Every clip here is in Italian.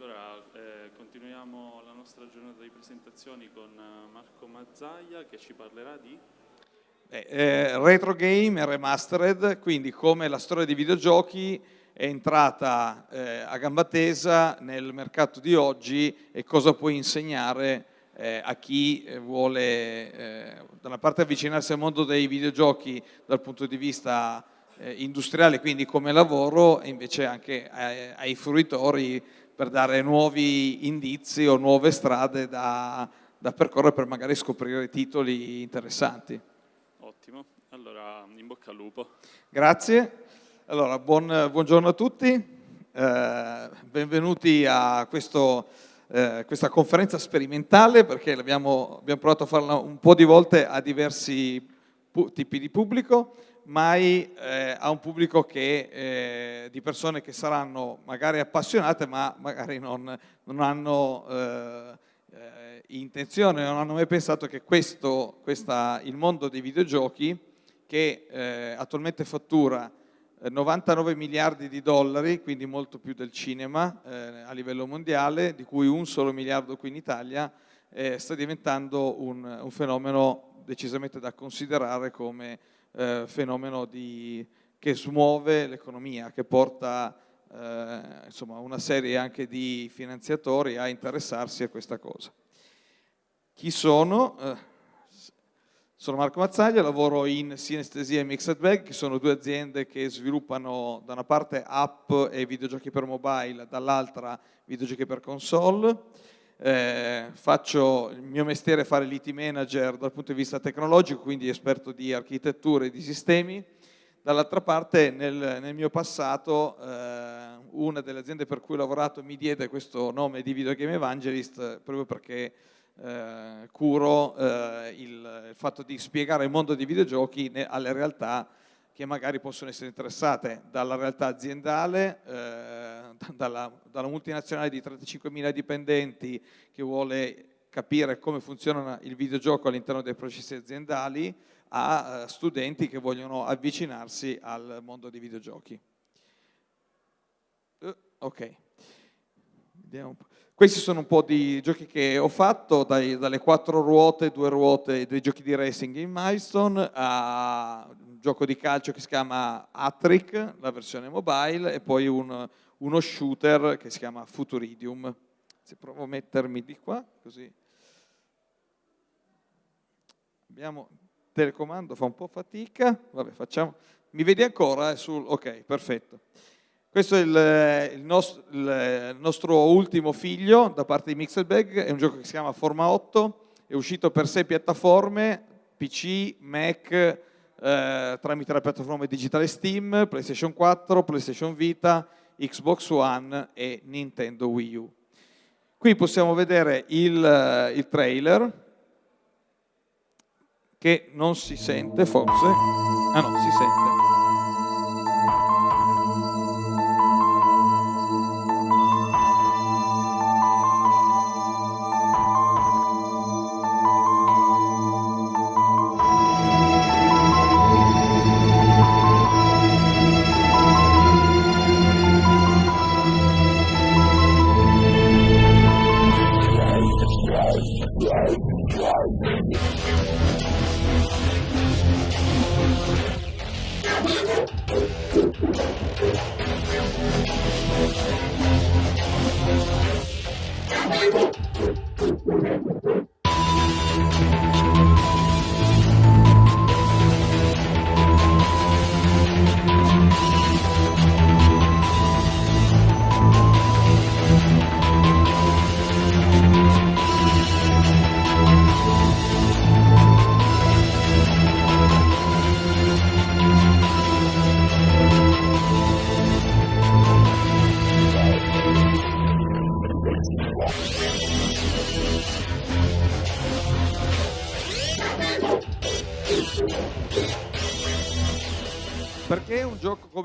allora eh, continuiamo la nostra giornata di presentazioni con eh, Marco Mazzaia che ci parlerà di... Eh, eh, retro game e remastered, quindi come la storia dei videogiochi è entrata eh, a gamba tesa nel mercato di oggi e cosa può insegnare eh, a chi vuole da una parte avvicinarsi al mondo dei videogiochi dal punto di vista industriale, quindi come lavoro, e invece anche ai, ai fruitori per dare nuovi indizi o nuove strade da, da percorrere per magari scoprire titoli interessanti. Ottimo, allora in bocca al lupo. Grazie, allora buon, buongiorno a tutti, eh, benvenuti a questo, eh, questa conferenza sperimentale perché abbiamo, abbiamo provato a farla un po' di volte a diversi tipi di pubblico mai eh, a un pubblico che, eh, di persone che saranno magari appassionate ma magari non, non hanno eh, eh intenzione, non hanno mai pensato che questo, questa, il mondo dei videogiochi che eh, attualmente fattura 99 eh, miliardi di dollari, quindi molto più del cinema a livello mondiale, di cui un solo miliardo qui in Italia, sta diventando un, un fenomeno decisamente da considerare come eh, fenomeno di, che smuove l'economia, che porta eh, insomma, una serie anche di finanziatori a interessarsi a questa cosa. Chi sono? Eh, sono Marco Mazzaglia, lavoro in Sinestesia e Mixed Bag, che sono due aziende che sviluppano da una parte app e videogiochi per mobile, dall'altra videogiochi per console eh, faccio il mio mestiere è fare l'IT manager dal punto di vista tecnologico, quindi esperto di architetture e di sistemi. Dall'altra parte nel, nel, mio passato eh, una delle aziende per cui ho lavorato mi diede questo nome di Videogame Evangelist proprio perché eh, curo eh, il, il, fatto di spiegare il mondo dei videogiochi alle realtà che magari possono essere interessate dalla realtà aziendale, eh, dalla, dalla, multinazionale di 35.000 dipendenti che vuole capire come funziona il videogioco all'interno dei processi aziendali, a eh, studenti che vogliono avvicinarsi al mondo dei videogiochi. Uh, ok. Questi sono un po' di giochi che ho fatto, dai, dalle quattro ruote, due ruote, dei giochi di racing in Milestone, a un gioco di calcio che si chiama Atric, la versione mobile, e poi un, uno shooter che si chiama Futuridium. Se provo a mettermi di qua, così. Abbiamo telecomando, fa un po' fatica, vabbè facciamo. Mi vedi ancora? Sul... Ok, perfetto. Questo è il, il, nostro, il, nostro, ultimo figlio da parte di Mixelbag, è un gioco che si chiama Forma 8, è uscito per sei piattaforme, PC, Mac, eh, tramite la piattaforma digitale Steam, PlayStation 4, PlayStation Vita, Xbox One e Nintendo Wii U. Qui possiamo vedere il, il trailer, che non si sente forse, ah no, si sente.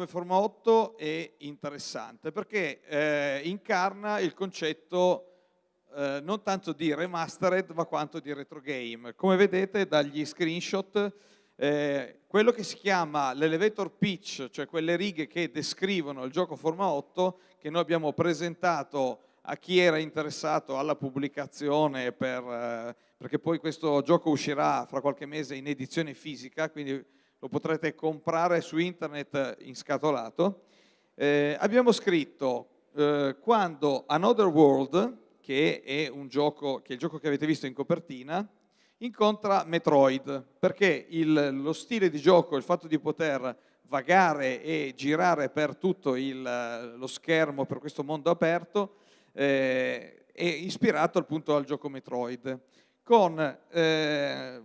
Forma 8 è interessante perché eh, incarna il concetto eh, non tanto di remastered ma quanto di retro game. Come vedete dagli screenshot eh, quello che si chiama l'elevator pitch, cioè quelle righe che descrivono il gioco Forma 8 che noi abbiamo presentato a chi era interessato alla pubblicazione, per, eh, perché poi questo gioco uscirà fra qualche mese in edizione fisica, quindi lo potrete comprare su internet in scatolato. Eh, abbiamo scritto eh, quando Another World, che è, gioco, che è il gioco che avete visto in copertina, incontra Metroid, perché il, lo stile di gioco, il fatto di poter vagare e girare per tutto il, lo schermo, per questo mondo aperto, eh, è ispirato appunto al gioco Metroid. Con, eh,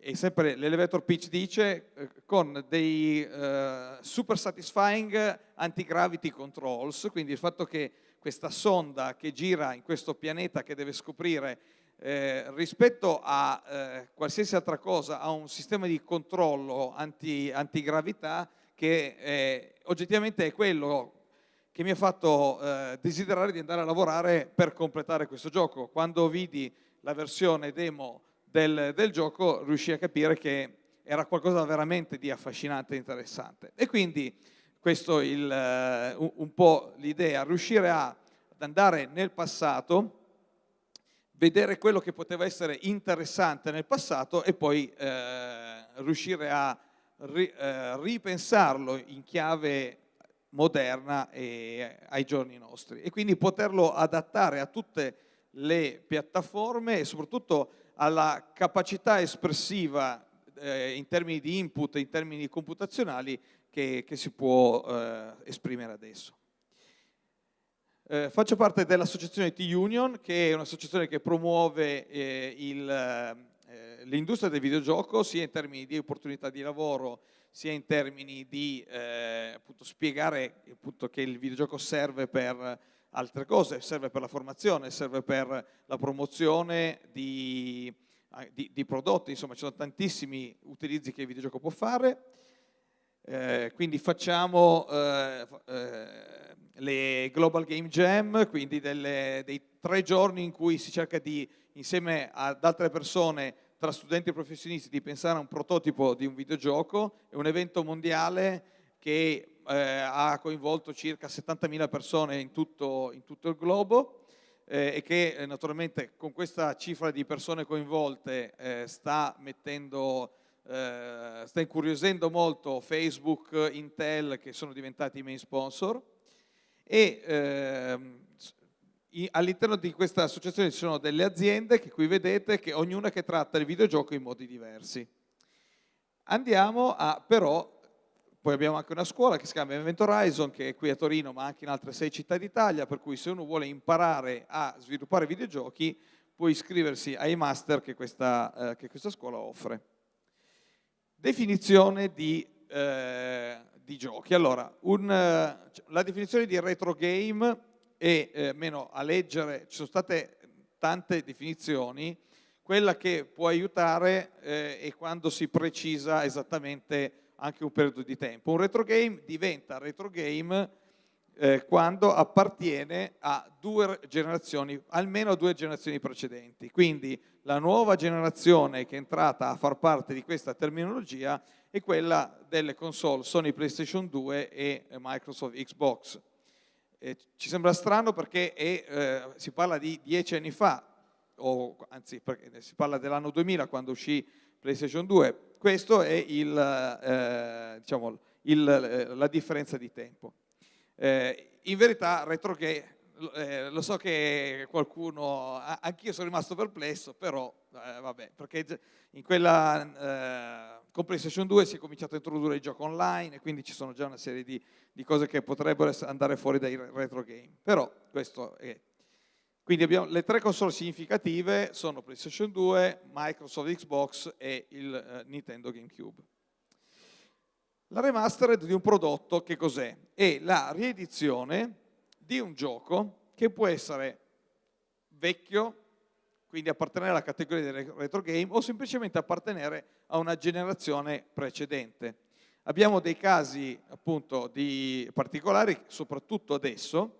e sempre l'elevator pitch dice, eh, con dei eh, super satisfying anti-gravity controls, quindi il fatto che questa sonda che gira in questo pianeta che deve scoprire eh, rispetto a eh, qualsiasi altra cosa ha un sistema di controllo anti, antigravità che eh, oggettivamente è quello che mi ha fatto eh, desiderare di andare a lavorare per completare questo gioco. Quando vidi la versione demo del, del gioco riuscii a capire che era qualcosa veramente di affascinante e interessante. E quindi questo è il, uh, un po' l'idea, riuscire a, ad andare nel passato vedere quello che poteva essere interessante nel passato e poi eh, riuscire a ri, eh, ripensarlo in chiave moderna e ai giorni nostri e quindi poterlo adattare a tutte le piattaforme e soprattutto alla capacità espressiva eh, in termini di input, in termini computazionali che, che si può eh, esprimere adesso. Eh, faccio parte dell'associazione T-Union, che è un'associazione che promuove eh, eh, l'industria del videogioco sia in termini di opportunità di lavoro, sia in termini di eh, appunto, spiegare appunto, che il videogioco serve per altre cose, serve per la formazione, serve per la promozione di, di, di prodotti, insomma ci sono tantissimi utilizzi che il videogioco può fare. Eh, quindi facciamo eh, eh, le Global Game Jam, quindi delle, dei tre giorni in cui si cerca di, insieme ad altre persone, tra studenti e professionisti, di pensare a un prototipo di un videogioco. È un evento mondiale che eh, ha coinvolto circa 70.000 persone in tutto, in tutto, il globo eh, e che eh, naturalmente con questa cifra di persone coinvolte eh, sta mettendo eh, sta incuriosendo molto Facebook, Intel che sono diventati i main sponsor e ehm, all'interno di questa associazione ci sono delle aziende che qui vedete che ognuna che tratta il videogioco in modi diversi. Andiamo a però, poi abbiamo anche una scuola che si chiama Event Horizon che è qui a Torino ma anche in altre sei città d'Italia per cui se uno vuole imparare a sviluppare videogiochi può iscriversi ai master che questa, eh, che questa scuola offre. Definizione di eh, di giochi. Allora, un, eh, la definizione di retro game è, eh, meno a leggere, ci sono state tante definizioni, quella che può aiutare eh, è quando si precisa esattamente anche un periodo di tempo. Un retro game diventa retro game eh, quando appartiene a due generazioni, almeno due generazioni precedenti. Quindi la nuova generazione che è entrata a far parte di questa terminologia è quella delle console Sony PlayStation 2 e Microsoft Xbox. Eh, ci sembra strano perché è, eh, si parla di dieci anni fa, o anzi si parla dell'anno 2000 quando uscì PlayStation 2. Questa è il, eh, diciamo, il, eh, la differenza di tempo. Eh, in verità retro che eh, lo so che qualcuno, anch'io sono rimasto perplesso, però eh, vabbè, perché in quella, eh, con PlayStation 2 si è cominciato a introdurre il gioco online e quindi ci sono già una serie di, di cose che potrebbero andare fuori dai retro game, però questo è... Quindi abbiamo le tre console significative sono PlayStation 2, Microsoft Xbox e il eh, Nintendo GameCube. La remastered di un prodotto che cos'è? È la riedizione di un gioco che può essere vecchio, quindi appartenere alla categoria del retro game o semplicemente appartenere a una generazione precedente. Abbiamo dei casi appunto di particolari, soprattutto adesso,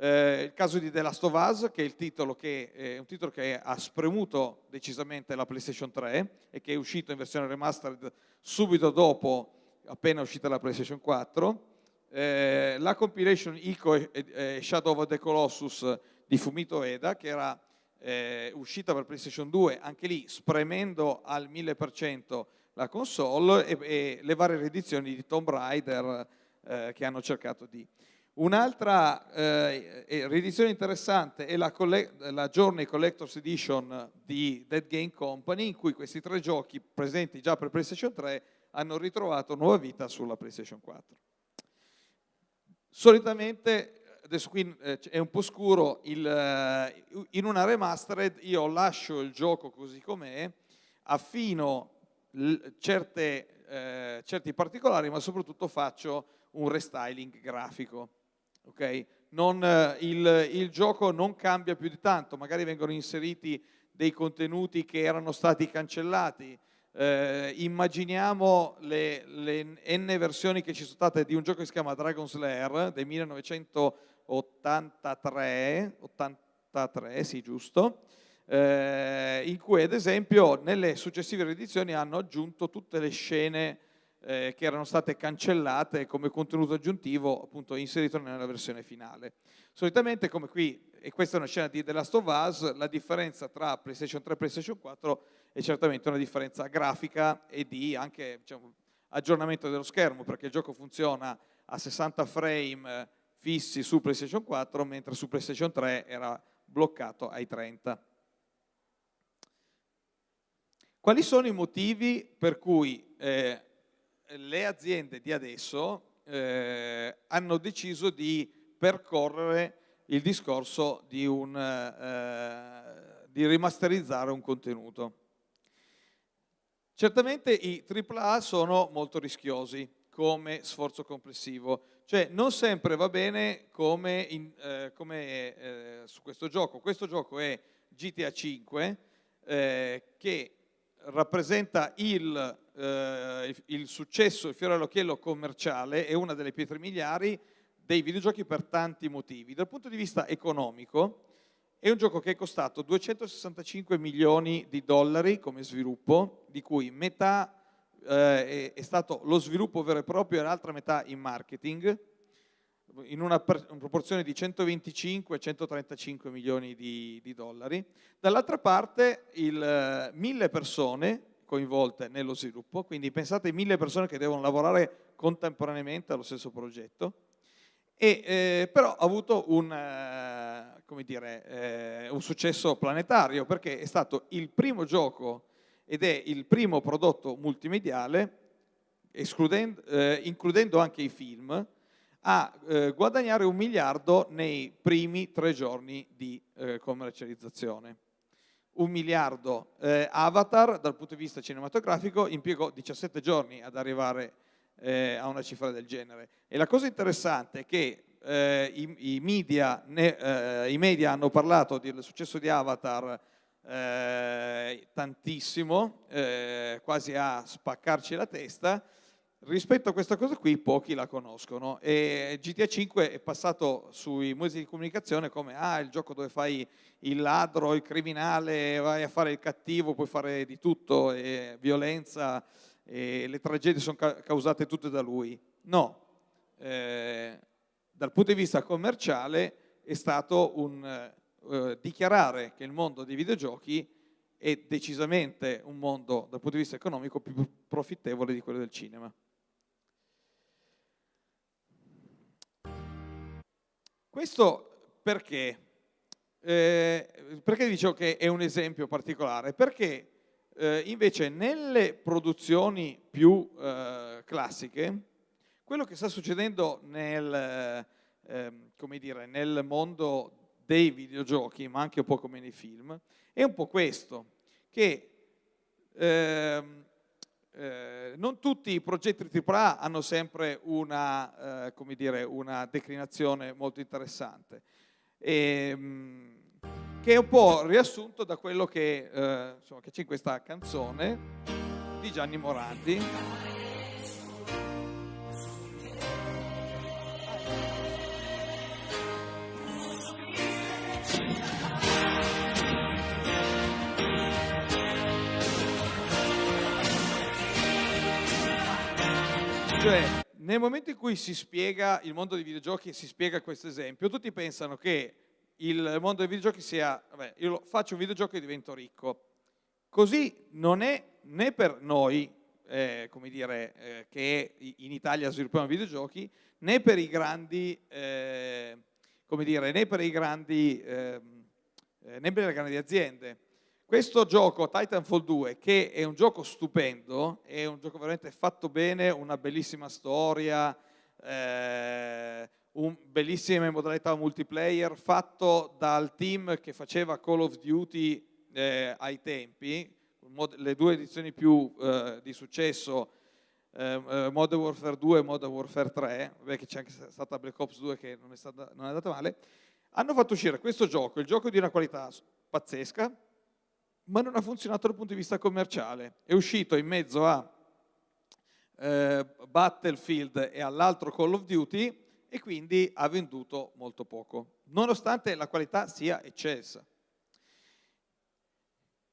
eh, il caso di The Last of Us, che è, che, è un titolo che ha spremuto decisamente la PlayStation 3 e che è uscito in versione remastered subito dopo, appena uscita la PlayStation 4, eh, la compilation Ico e, e, Shadow of the Colossus di Fumito Eda, che era eh, uscita per PlayStation 2, anche lì spremendo al 1000% la console e, e, le varie riedizioni di Tomb Raider eh, che hanno cercato di... Un'altra eh, riedizione interessante è la, la, Journey Collector's Edition di Dead Game Company, in cui questi tre giochi presenti già per PlayStation 3 hanno ritrovato nuova vita sulla PlayStation 4. Solitamente, adesso qui eh, è un po' scuro, il, eh, in una remastered io lascio il gioco così com'è, affino certe, eh, certi particolari, ma soprattutto faccio un restyling grafico. Okay? Non, il, il gioco non cambia più di tanto, magari vengono inseriti dei contenuti che erano stati cancellati, eh, immaginiamo le, le, n versioni che ci sono state di un gioco che si chiama Dragon's Lair del 1983, 83, sì giusto, eh, in cui ad esempio nelle successive riedizioni hanno aggiunto tutte le scene eh, che erano state cancellate come contenuto aggiuntivo appunto inserito nella versione finale. Solitamente come qui, e questa è una scena di The Last of Us, la differenza tra PlayStation 3 e PlayStation 4 è certamente una differenza grafica e di anche diciamo, aggiornamento dello schermo perché il gioco funziona a 60 frame fissi su PlayStation 4 mentre su PlayStation 3 era bloccato ai 30. Quali sono i motivi per cui eh, le aziende di adesso eh, hanno deciso di percorrere il discorso di, un, eh, di rimasterizzare un contenuto. Certamente i AAA sono molto rischiosi come sforzo complessivo, cioè non sempre va bene come, in, eh, come eh, su questo gioco. Questo gioco è GTA 5 eh, che rappresenta il, eh, il, successo, il fiore all'occhiello commerciale, è una delle pietre miliari dei videogiochi per tanti motivi. Dal punto di vista economico è un gioco che è costato 265 milioni di dollari come sviluppo, di cui metà eh, è stato lo sviluppo vero e proprio e l'altra metà in marketing, in una, proporzione di 125-135 milioni di, di dollari. Dall'altra parte il, eh, mille persone coinvolte nello sviluppo, quindi pensate mille persone che devono lavorare contemporaneamente allo stesso progetto, e, eh, però ha avuto un, eh, dire, eh, un, successo planetario perché è stato il primo gioco ed è il primo prodotto multimediale, eh, includendo anche i film, a eh, guadagnare un miliardo nei primi tre giorni di eh, commercializzazione. Un miliardo Avatar dal punto di vista cinematografico impiegò 17 giorni ad arrivare eh, a una cifra del genere. E la cosa interessante è che eh, i, i, media, ne, eh, i, media, hanno parlato del successo di Avatar eh, tantissimo, eh, quasi a spaccarci la testa, Rispetto a questa cosa qui pochi la conoscono e GTA 5 è passato sui mezzi di comunicazione come ah, il gioco dove fai il ladro, il criminale, vai a fare il cattivo, puoi fare di tutto, e violenza, e le tragedie sono causate tutte da lui. No, eh, dal punto di vista commerciale è stato un eh, dichiarare che il mondo dei videogiochi è decisamente un mondo dal punto di vista economico più profittevole di quello del cinema. Questo perché? Eh, perché dicevo che è un esempio particolare? Perché eh, invece nelle produzioni più eh, classiche, quello che sta succedendo nel, ehm, dire, nel, mondo dei videogiochi, ma anche un po' come nei film, è un po' questo, che ehm, eh, non tutti i progetti AAA hanno sempre una, eh, dire, una declinazione molto interessante. E, ehm, che è un po' riassunto da quello che, eh, che c'è in questa canzone di Gianni Morandi. Cioè, nel momento in cui si spiega il mondo dei videogiochi e si spiega questo esempio, tutti pensano che il mondo dei videogiochi sia, vabbè, io faccio un videogioco e divento ricco. Così non è né per noi, eh, come dire, eh, che in Italia sviluppiamo videogiochi, né per i grandi, eh, come dire, né per grandi, ehm, eh, né per le grandi aziende. Questo gioco, Titanfall 2, che è un gioco stupendo, è un gioco veramente fatto bene, una bellissima storia, eh, un bellissime modalità multiplayer, fatto dal team che faceva Call of Duty eh, ai tempi, le due edizioni più eh, di successo, eh, eh Modern Warfare 2 e Modern Warfare 3, che c'è anche stata Black Ops 2 che non è, stata, non è andata male, hanno fatto uscire questo gioco, il gioco di una qualità pazzesca, ma non ha funzionato dal punto di vista commerciale. È uscito in mezzo a eh, Battlefield e all'altro Call of Duty e quindi ha venduto molto poco, nonostante la qualità sia eccelsa.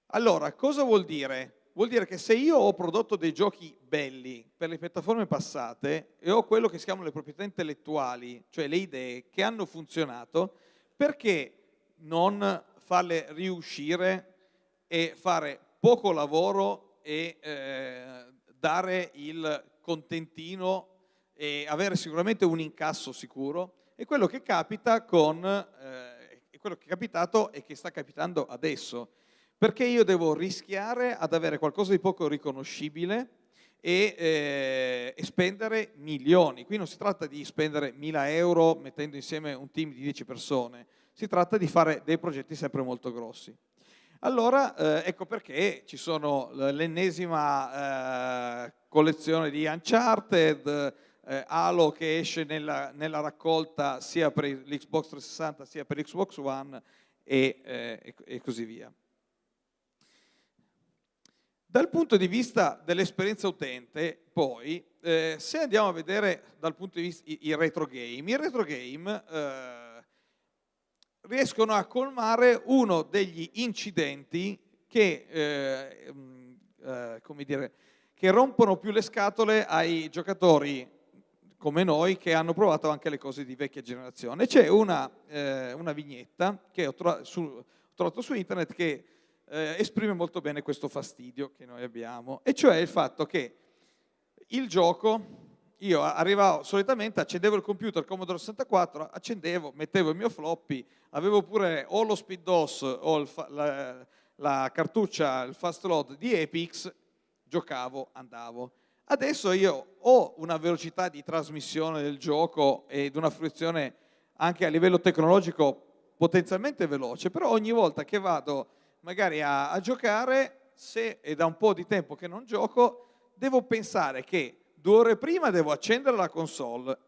Allora, cosa vuol dire? Vuol dire che se io ho prodotto dei giochi belli per le piattaforme passate e ho quello che si chiamano le proprietà intellettuali, cioè le idee che hanno funzionato, perché non farle riuscire e fare poco lavoro e eh, dare il contentino e avere sicuramente un incasso sicuro e quello che capita con eh, quello che è capitato e che sta capitando adesso perché io devo rischiare ad avere qualcosa di poco riconoscibile e, eh, e, spendere milioni. Qui non si tratta di spendere mila euro mettendo insieme un team di 10 persone, si tratta di fare dei progetti sempre molto grossi. Allora, eh, ecco perché ci sono l'ennesima eh, collezione di Uncharted, eh, Halo che esce nella, nella, raccolta sia per l'Xbox 360 sia per Xbox One e, eh, e, e così via. Dal punto di vista dell'esperienza utente, poi, eh, se andiamo a vedere dal punto di vista i, i retro game, i retro game eh, riescono a colmare uno degli incidenti che, eh, mm, eh, come dire, che rompono più le scatole ai giocatori come noi che hanno provato anche le cose di vecchia generazione. C'è una, eh, una, vignetta che ho, tro su, ho, trovato su internet che eh, esprime molto bene questo fastidio che noi abbiamo, e cioè il fatto che il gioco io arrivavo solitamente, accendevo il computer Commodore 64, accendevo, mettevo il mio floppy, avevo pure o lo speed DOS o la, la, cartuccia, il fast load di Epix, giocavo, andavo. Adesso io ho una velocità di trasmissione del gioco ed una fruizione anche a livello tecnologico potenzialmente veloce, però ogni volta che vado magari a, a giocare, se è da un po' di tempo che non gioco, devo pensare che due ore prima devo accendere la console,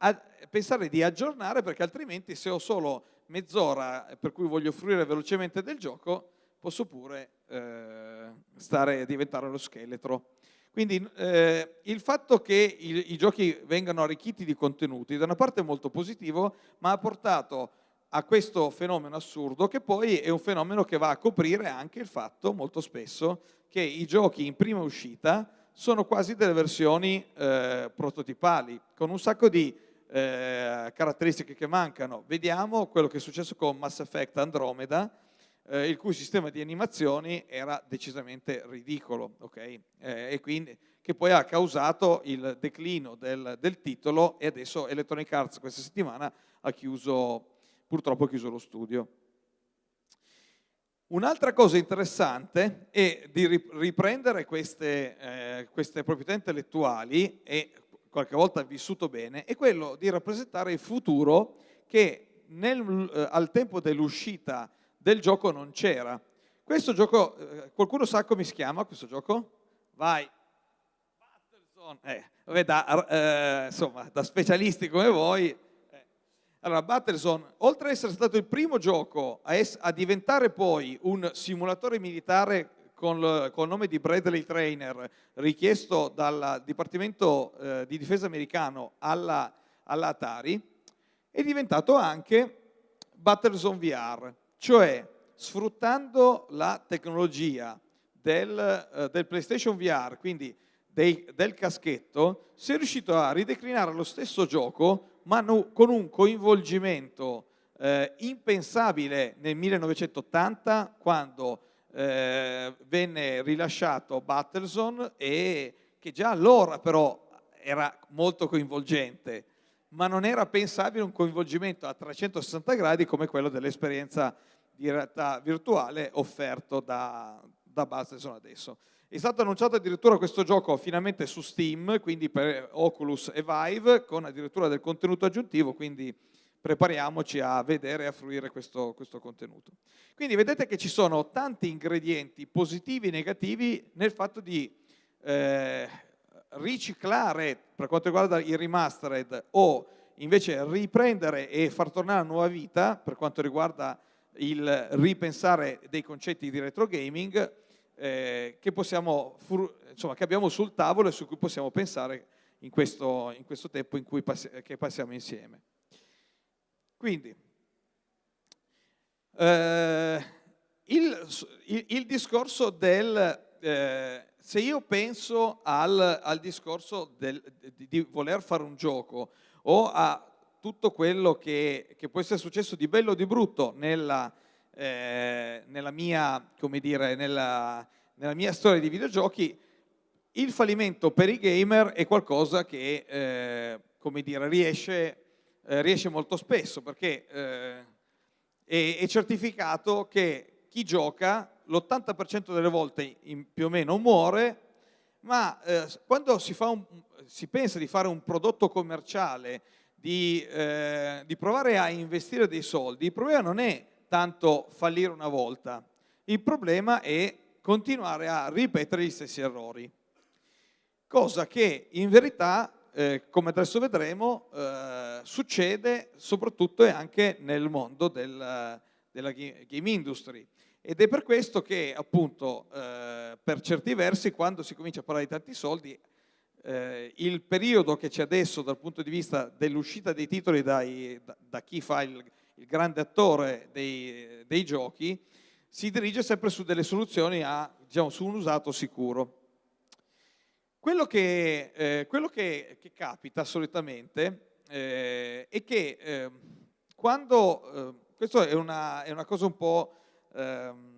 pensare di aggiornare perché altrimenti se ho solo mezz'ora per cui voglio fruire velocemente del gioco, posso pure eh, stare, diventare lo scheletro. Quindi eh, il fatto che i, i, giochi vengano arricchiti di contenuti da una parte è molto positivo, ma ha portato a questo fenomeno assurdo che poi è un fenomeno che va a coprire anche il fatto molto spesso che i giochi in prima uscita sono quasi delle versioni eh, prototipali, con un sacco di eh, caratteristiche che mancano. Vediamo quello che è successo con Mass Effect Andromeda, eh, il cui sistema di animazioni era decisamente ridicolo, okay? Eh, e quindi, che poi ha causato il declino del, del, titolo e adesso Electronic Arts questa settimana ha chiuso, purtroppo ha chiuso lo studio. Un'altra cosa interessante è di riprendere queste, eh, queste, proprietà intellettuali e qualche volta vissuto bene, è quello di rappresentare il futuro che nel, eh, al tempo dell'uscita del gioco non c'era. Questo gioco, eh, qualcuno sa come si chiama questo gioco? Vai. Battlezone. Eh, vabbè, da, eh, insomma, da specialisti come voi, allora, Battlezone, oltre ad essere stato il primo gioco a, a diventare poi un simulatore militare con, il nome di Bradley Trainer, richiesto dal Dipartimento eh, di Difesa americano alla, alla Atari, è diventato anche Battlezone VR, cioè sfruttando la tecnologia del, eh, del PlayStation VR, quindi dei, del caschetto, si è riuscito a rideclinare lo stesso gioco, ma no, con un coinvolgimento eh, impensabile nel 1980, quando eh, venne rilasciato Battlezone e che già allora però era molto coinvolgente, ma non era pensabile un coinvolgimento a 360 gradi come quello dell'esperienza di realtà virtuale offerto da, da Battlezone adesso. È stato annunciato addirittura questo gioco finalmente su Steam, quindi per Oculus e Vive, con addirittura del contenuto aggiuntivo, quindi prepariamoci a vedere e a fruire questo, questo contenuto. Quindi vedete che ci sono tanti ingredienti positivi e negativi nel fatto di eh, riciclare, per quanto riguarda il remastered, o invece riprendere e far tornare a nuova vita, per quanto riguarda il ripensare dei concetti di retro gaming, eh, che, possiamo, insomma, che, abbiamo sul tavolo e su cui possiamo pensare in questo, in questo tempo in cui passi, passiamo insieme. Quindi, eh, il, il, il, discorso del... Eh, se io penso al, al discorso del, di, di, voler fare un gioco o a tutto quello che, che può essere successo di bello o di brutto nella, eh, nella, mia, dire, nella, nella, mia, storia di videogiochi, il fallimento per i gamer è qualcosa che eh, dire, riesce, eh, riesce, molto spesso perché eh, è, è, certificato che chi gioca l'80% delle volte in, più o meno muore, ma eh, quando si, un, si, pensa di fare un prodotto commerciale, di, eh, di provare a investire dei soldi, il problema non è tanto fallire una volta. Il problema è continuare a ripetere gli stessi errori. Cosa che in verità, eh, come adesso vedremo, eh, succede soprattutto e anche nel mondo del, della game industry. Ed è per questo che appunto eh, per certi versi quando si comincia a parlare di tanti soldi eh, il periodo che c'è adesso dal punto di vista dell'uscita dei titoli dai, da, da, chi fa il, il grande attore dei, dei, giochi, si dirige sempre su delle soluzioni a, diciamo, su un usato sicuro. Quello che, eh, quello che, che capita solitamente eh, è che eh, quando, eh, questo è una, è una, cosa un po' ehm,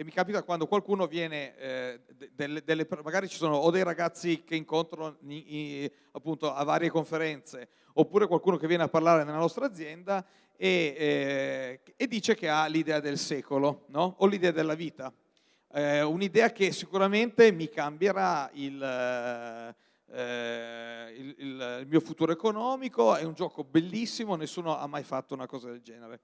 che mi capita quando qualcuno viene, eh, delle, delle, magari ci sono o dei ragazzi che incontro in, in, appunto a varie conferenze, oppure qualcuno che viene a parlare nella nostra azienda e, eh, e dice che ha l'idea del secolo, no? o l'idea della vita. Eh, un'idea che sicuramente mi cambierà il, eh, il, il, il mio futuro economico, è un gioco bellissimo, nessuno ha mai fatto una cosa del genere.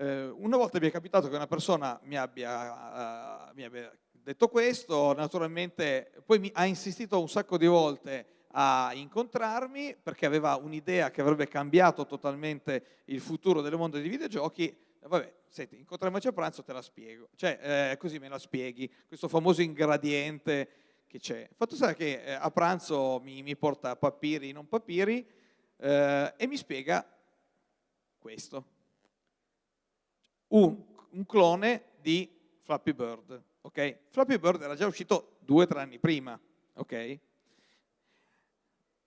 Eh, una volta mi è capitato che una persona mi abbia, uh, mi abbia detto questo, naturalmente poi mi ha insistito un sacco di volte a incontrarmi perché aveva un'idea che avrebbe cambiato totalmente il futuro del mondo dei videogiochi. Vabbè, senti, incontriamoci a pranzo, te la spiego. Cioè, eh, così me la spieghi, questo famoso ingrediente che c'è. Fatto sta che eh, a pranzo mi, mi, porta papiri, non papiri, eh, e mi spiega questo un, un clone di Flappy Bird. Okay? Flappy Bird era già uscito due o tre anni prima. Okay?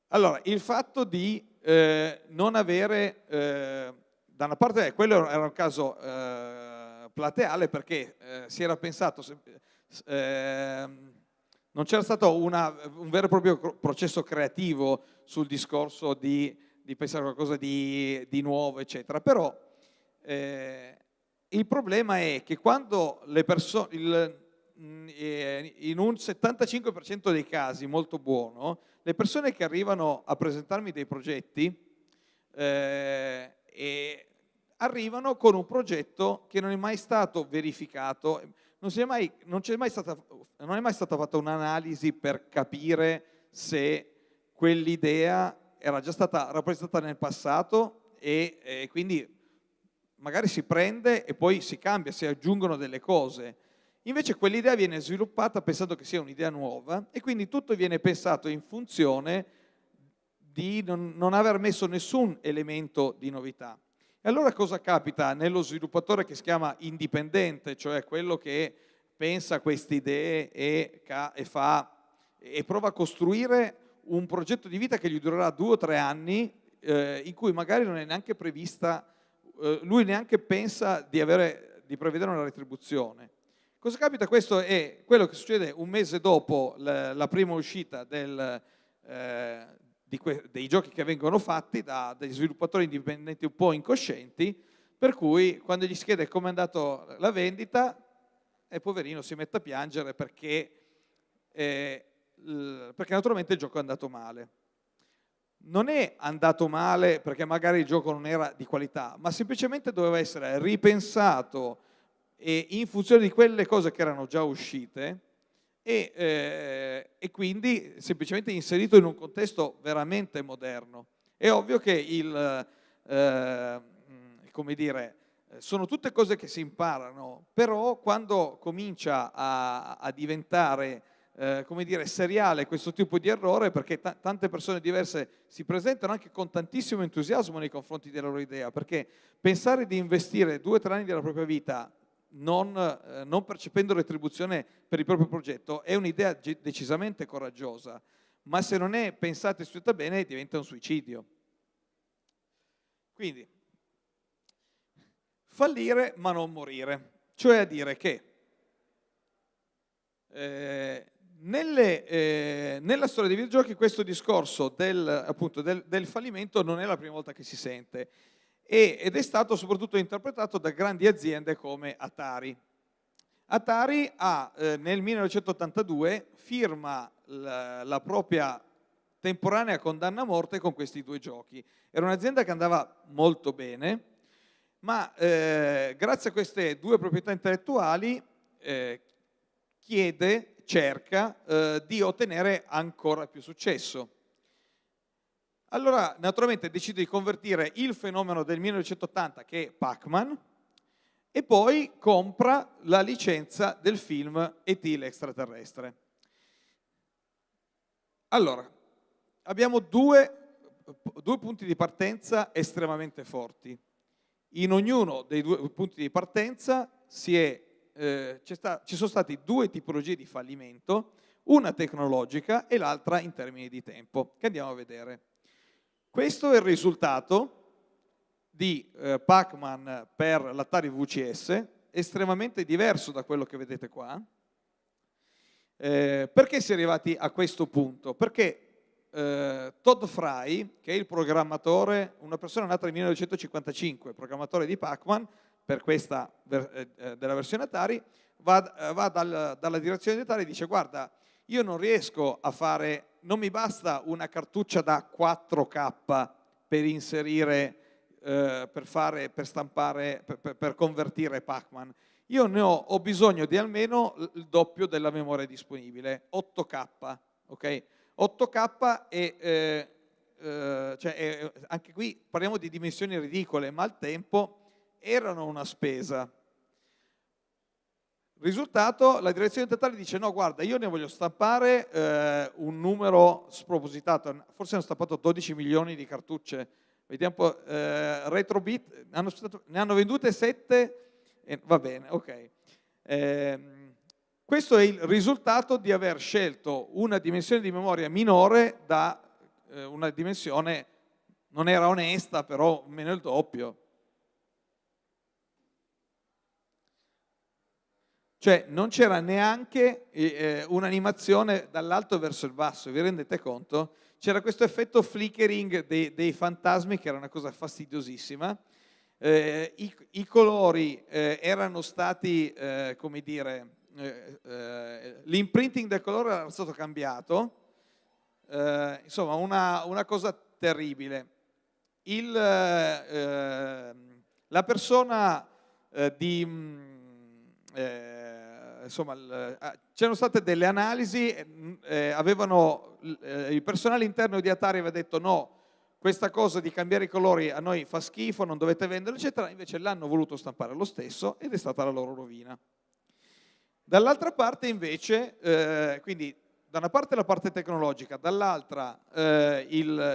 Allora, il fatto di eh, non avere, eh, da una parte quello era un caso eh, plateale perché eh, si era pensato, ehm, non c'era stato una, un vero e proprio processo creativo sul discorso di, di pensare a qualcosa di, di nuovo, eccetera, però eh, il problema è che quando le persone, mm, eh, in un 75% dei casi molto buono, le persone che arrivano a presentarmi dei progetti eh, arrivano con un progetto che non è mai stato verificato, non, è mai, non, mai stata, non è mai stata fatta un'analisi per capire se quell'idea era già stata rappresentata nel passato e, e quindi magari si prende e poi si cambia, si aggiungono delle cose. Invece quell'idea viene sviluppata pensando che sia un'idea nuova e quindi tutto viene pensato in funzione di non, non, aver messo nessun elemento di novità. E allora cosa capita nello sviluppatore che si chiama indipendente, cioè quello che pensa queste idee e, e, fa, e prova a costruire un progetto di vita che gli durerà due o tre anni, eh, in cui magari non è neanche prevista, lui neanche pensa di, avere, di prevedere una retribuzione. Cosa capita? Questo è quello che succede un mese dopo la, la prima uscita del, eh, dei giochi che vengono fatti da degli sviluppatori indipendenti un po' incoscienti, per cui quando gli si chiede come è andata la vendita, e poverino si mette a piangere perché, eh, perché naturalmente il gioco è andato male. Non è andato male perché magari il gioco non era di qualità, ma semplicemente doveva essere ripensato e in funzione di quelle cose che erano già uscite e, eh, e, quindi semplicemente inserito in un contesto veramente moderno. È ovvio che il, eh, come dire, sono tutte cose che si imparano, però quando comincia a, a diventare eh, come dire, seriale questo tipo di errore, perché tante persone diverse si presentano anche con tantissimo entusiasmo nei confronti della loro idea, perché pensare di investire due o tre anni della propria vita non, eh, non, percependo retribuzione per il proprio progetto è un'idea decisamente coraggiosa, ma se non è pensata e studiata bene diventa un suicidio. Quindi, fallire ma non morire, cioè a dire che eh, nelle, eh, nella storia dei videogiochi questo discorso del, appunto, del, del, fallimento non è la prima volta che si sente ed è stato soprattutto interpretato da grandi aziende come Atari. Atari ha, eh, nel 1982 firma la, la propria temporanea condanna a morte con questi due giochi. Era un'azienda che andava molto bene, ma eh, grazie a queste due proprietà intellettuali eh, chiede, cerca eh, di ottenere ancora più successo. Allora, naturalmente, decide di convertire il fenomeno del 1980, che è Pac-Man, e poi compra la licenza del film E.T. l'extraterrestre. Allora, abbiamo due, due punti di partenza estremamente forti. In ognuno dei due punti di partenza è, eh, sta, ci sono state due tipologie di fallimento, una tecnologica e l'altra in termini di tempo, che andiamo a vedere. Questo è il risultato di eh, Pac-Man per l'Atari VCS, estremamente diverso da quello che vedete qua. Eh, perché si è arrivati a questo punto? Perché eh, Todd Fry, che è il programmatore, una persona nata nel 1955, programmatore di Pac-Man, per questa eh, eh, della versione Atari, va, eh, va dal, dalla direzione di Atari e dice guarda, io non riesco a fare, non mi basta una cartuccia da 4K per inserire, eh, per, fare, per stampare, per, per convertire Pac-Man. Io ne ho, ho bisogno di almeno il doppio della memoria disponibile, 8K, ok? 8K e eh, eh, cioè, anche qui parliamo di dimensioni ridicole, ma al tempo erano una spesa. Risultato, la direzione totale dice no, guarda, io ne voglio stampare eh, un numero spropositato, forse hanno stampato 12 milioni di cartucce, vediamo un po', eh, Retrobit, hanno, ne hanno vendute 7, eh, va bene, ok. Eh, questo è il risultato di aver scelto una dimensione di memoria minore da eh, una dimensione, non era onesta, però meno il doppio. Cioè non c'era neanche eh, un'animazione dall'alto verso il basso, vi rendete conto? C'era questo effetto flickering dei, dei, fantasmi che era una cosa fastidiosissima. Eh, i, i, colori eh, erano stati, eh, come dire, eh, eh, l'imprinting del colore era stato cambiato, insomma una, una, cosa terribile. Il, la persona di... Mm, insomma, ah, c'erano state delle analisi, avevano, il personale interno di Atari aveva detto no, questa cosa di cambiare i colori a noi fa schifo, non dovete venderlo, eccetera, invece l'hanno voluto stampare lo stesso ed è stata la loro rovina. Dall'altra parte invece, eh, quindi da una parte la parte tecnologica, dall'altra eh,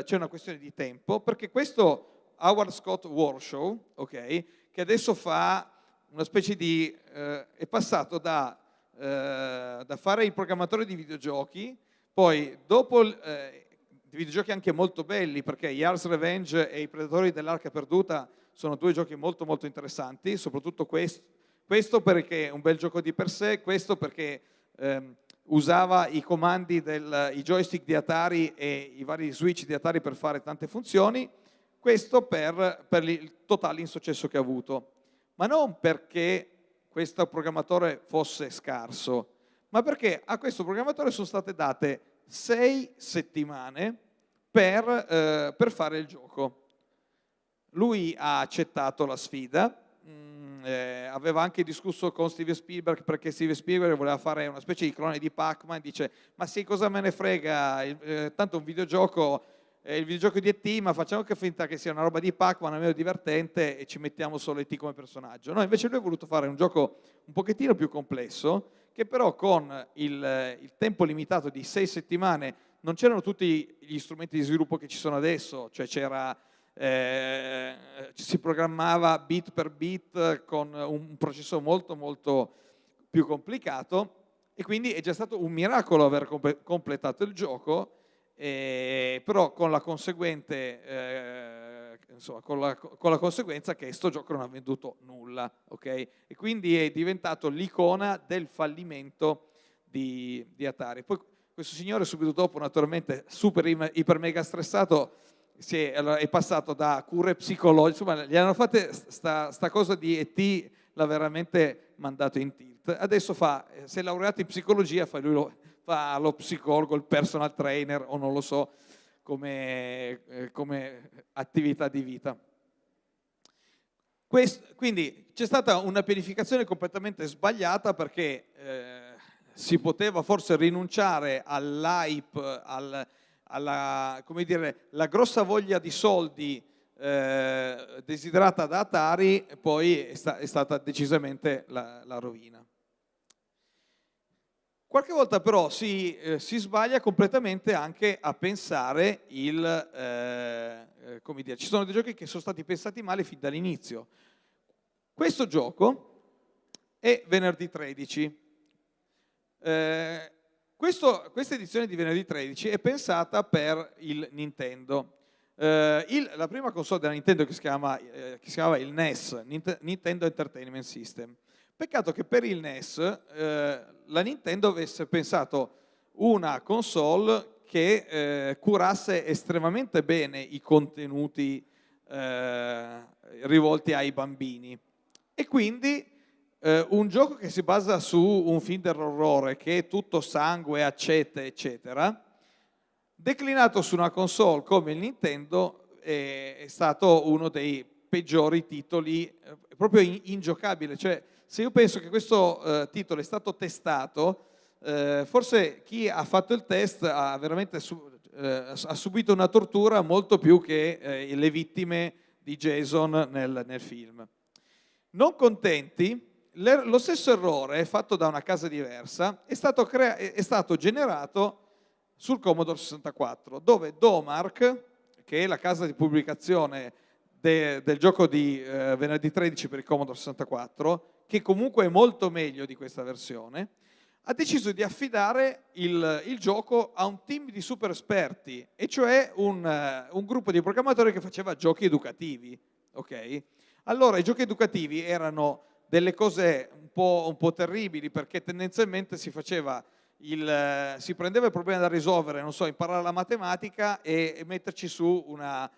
c'è una questione di tempo, perché questo Howard Scott Warshaw, okay, che adesso fa una specie di, eh, è passato da eh, da fare il programmatore di videogiochi, poi dopo eh, videogiochi anche molto belli, perché Yars Revenge e I Predatori dell'Arca Perduta sono due giochi molto molto interessanti, soprattutto questo, questo perché è un bel gioco di per sé, questo perché ehm, usava i comandi del i joystick di Atari e i vari switch di Atari per fare tante funzioni, questo per, per il totale insuccesso che ha avuto. Ma non perché questo programmatore fosse scarso, ma perché a questo programmatore sono state date sei settimane per, eh, per fare il gioco. Lui ha accettato la sfida, mm, eh, aveva anche discusso con Steven Spielberg perché Steven Spielberg voleva fare una specie di clone di Pac-Man, dice ma sì cosa me ne frega, eh, tanto un videogioco il videogioco di E.T., ma facciamo che finta che sia una roba di Pac-Man, almeno divertente, e ci mettiamo solo E.T. come personaggio. No, invece lui ha voluto fare un gioco un pochettino più complesso, che però con il, il tempo limitato di sei settimane non c'erano tutti gli strumenti di sviluppo che ci sono adesso, cioè c'era... Eh, si programmava bit per bit con un processo molto molto più complicato e quindi è già stato un miracolo aver completato il gioco eh, però con la, eh, insomma, con, la, con la, conseguenza che questo gioco non ha venduto nulla, ok? E quindi è diventato l'icona del fallimento di, di, Atari. Poi questo signore subito dopo, naturalmente, super iper mega stressato, è, è, passato da cure psicologiche, insomma, gli hanno fatto sta, sta cosa di E.T., l'ha veramente mandato in tilt. Adesso fa, si è laureato in psicologia, fa lui lo, fa lo psicologo, il personal trainer o non lo so come, eh, come attività di vita. Questo, quindi c'è stata una pianificazione completamente sbagliata perché eh, si poteva forse rinunciare all'hype, al, alla dire, grossa voglia di soldi eh, desiderata da Atari, e poi è, sta, è stata decisamente la, la rovina. Qualche volta però si, eh, si, sbaglia completamente anche a pensare il, eh, eh, come dire, ci sono dei giochi che sono stati pensati male fin dall'inizio. Questo gioco è venerdì 13. Eh, questo, questa edizione di venerdì 13 è pensata per il Nintendo. Eh, il, la prima console della Nintendo che si, chiama, eh, che si chiamava il NES, Nintendo Entertainment System, Peccato che per il NES eh, la Nintendo avesse pensato una console che eh, curasse estremamente bene i contenuti eh, rivolti ai bambini. E quindi eh, un gioco che si basa su un film dell'orrore, che è tutto sangue, accette, eccetera, declinato su una console come il Nintendo, è, è stato uno dei peggiori titoli, eh, proprio ingiocabile. Cioè, se io penso che questo eh, titolo è stato testato, eh, forse chi ha fatto il test ha veramente su, eh, ha subito una tortura molto più che eh, le vittime di Jason nel, nel film. Non contenti, lo stesso errore fatto da una casa diversa è stato, è stato generato sul Commodore 64, dove Domark, che è la casa di pubblicazione de, del gioco di eh, venerdì 13 per il Commodore 64, che comunque è molto meglio di questa versione, ha deciso di affidare il, il gioco a un team di super esperti, e cioè un, uh, un gruppo di programmatori che faceva giochi educativi. Okay? Allora, i giochi educativi erano delle cose un po', un po terribili, perché tendenzialmente si faceva il, si prendeva il problema da risolvere, non so, imparare la matematica e, e metterci su una,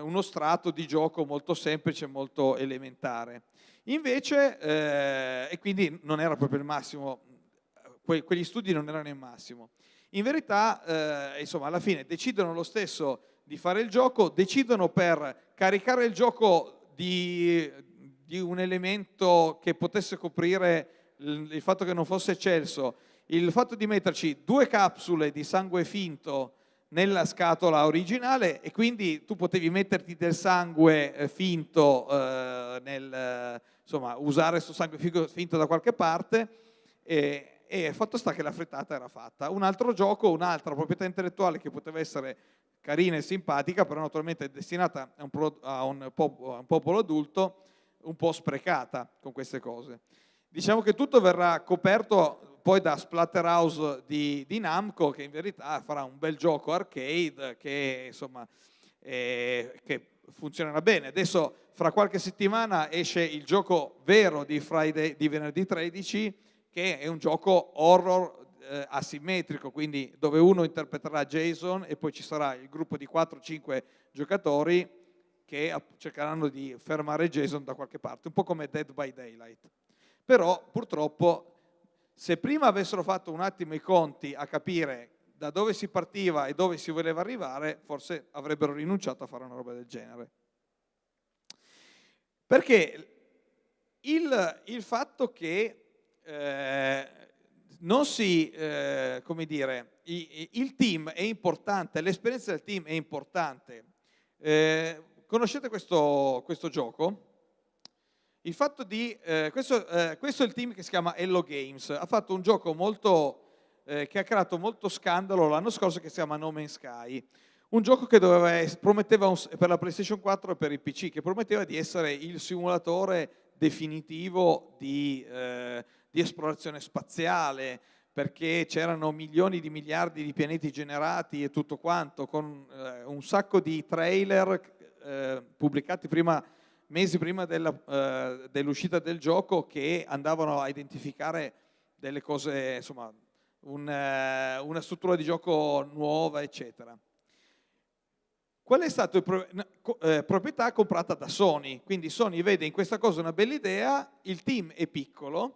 uno strato di gioco molto semplice, molto elementare. Invece, eh, e quindi non era proprio il massimo, que quegli studi non erano il massimo. In verità, eh, insomma, alla fine decidono lo stesso di fare il gioco, decidono per caricare il gioco di, di un elemento che potesse coprire il, il fatto che non fosse eccelso, il fatto di metterci due capsule di sangue finto nella scatola originale e quindi tu potevi metterti del sangue eh, finto, eh, nel, insomma usare questo sangue finto da qualche parte e, e fatto sta che la frittata era fatta. Un altro gioco, un'altra proprietà intellettuale che poteva essere carina e simpatica, però naturalmente destinata a un, a un, popolo, a un popolo adulto, un po' sprecata con queste cose. diciamo che tutto verrà coperto poi da Splatterhouse di, di Namco, che in verità farà un bel gioco arcade che, insomma, eh, che funzionerà bene. Adesso fra qualche settimana esce il gioco vero di, Friday, di venerdì 13, che è un gioco horror eh, asimmetrico, quindi dove uno interpreterà Jason e poi ci sarà il gruppo di 4-5 giocatori che cercheranno di fermare Jason da qualche parte, un po' come Dead by Daylight. Però purtroppo se prima avessero fatto un attimo i conti a capire da dove si partiva e dove si voleva arrivare, forse avrebbero rinunciato a fare una roba del genere. Perché il, il fatto che eh, non si, eh, come dire, il, il, team è importante, l'esperienza del team è importante. Eh, conoscete questo, questo, gioco? Il fatto di, eh, questo, eh, questo, è il team che si chiama Hello Games, ha fatto un gioco molto, eh, che ha creato molto scandalo l'anno scorso che si chiama No Man's Sky. Un gioco che doveva, prometteva un, per la PlayStation 4 e per il PC, che prometteva di essere il simulatore definitivo di eh, di esplorazione spaziale, perché c'erano milioni di miliardi di pianeti generati e tutto quanto, con eh, un sacco di trailer eh, pubblicati prima, mesi prima eh, dell'uscita del gioco che andavano a identificare delle cose, insomma, un, eh, una struttura di gioco nuova, eccetera. Qual è stata la eh, proprietà comprata da Sony? Quindi Sony vede in questa cosa una bella idea, il team è piccolo,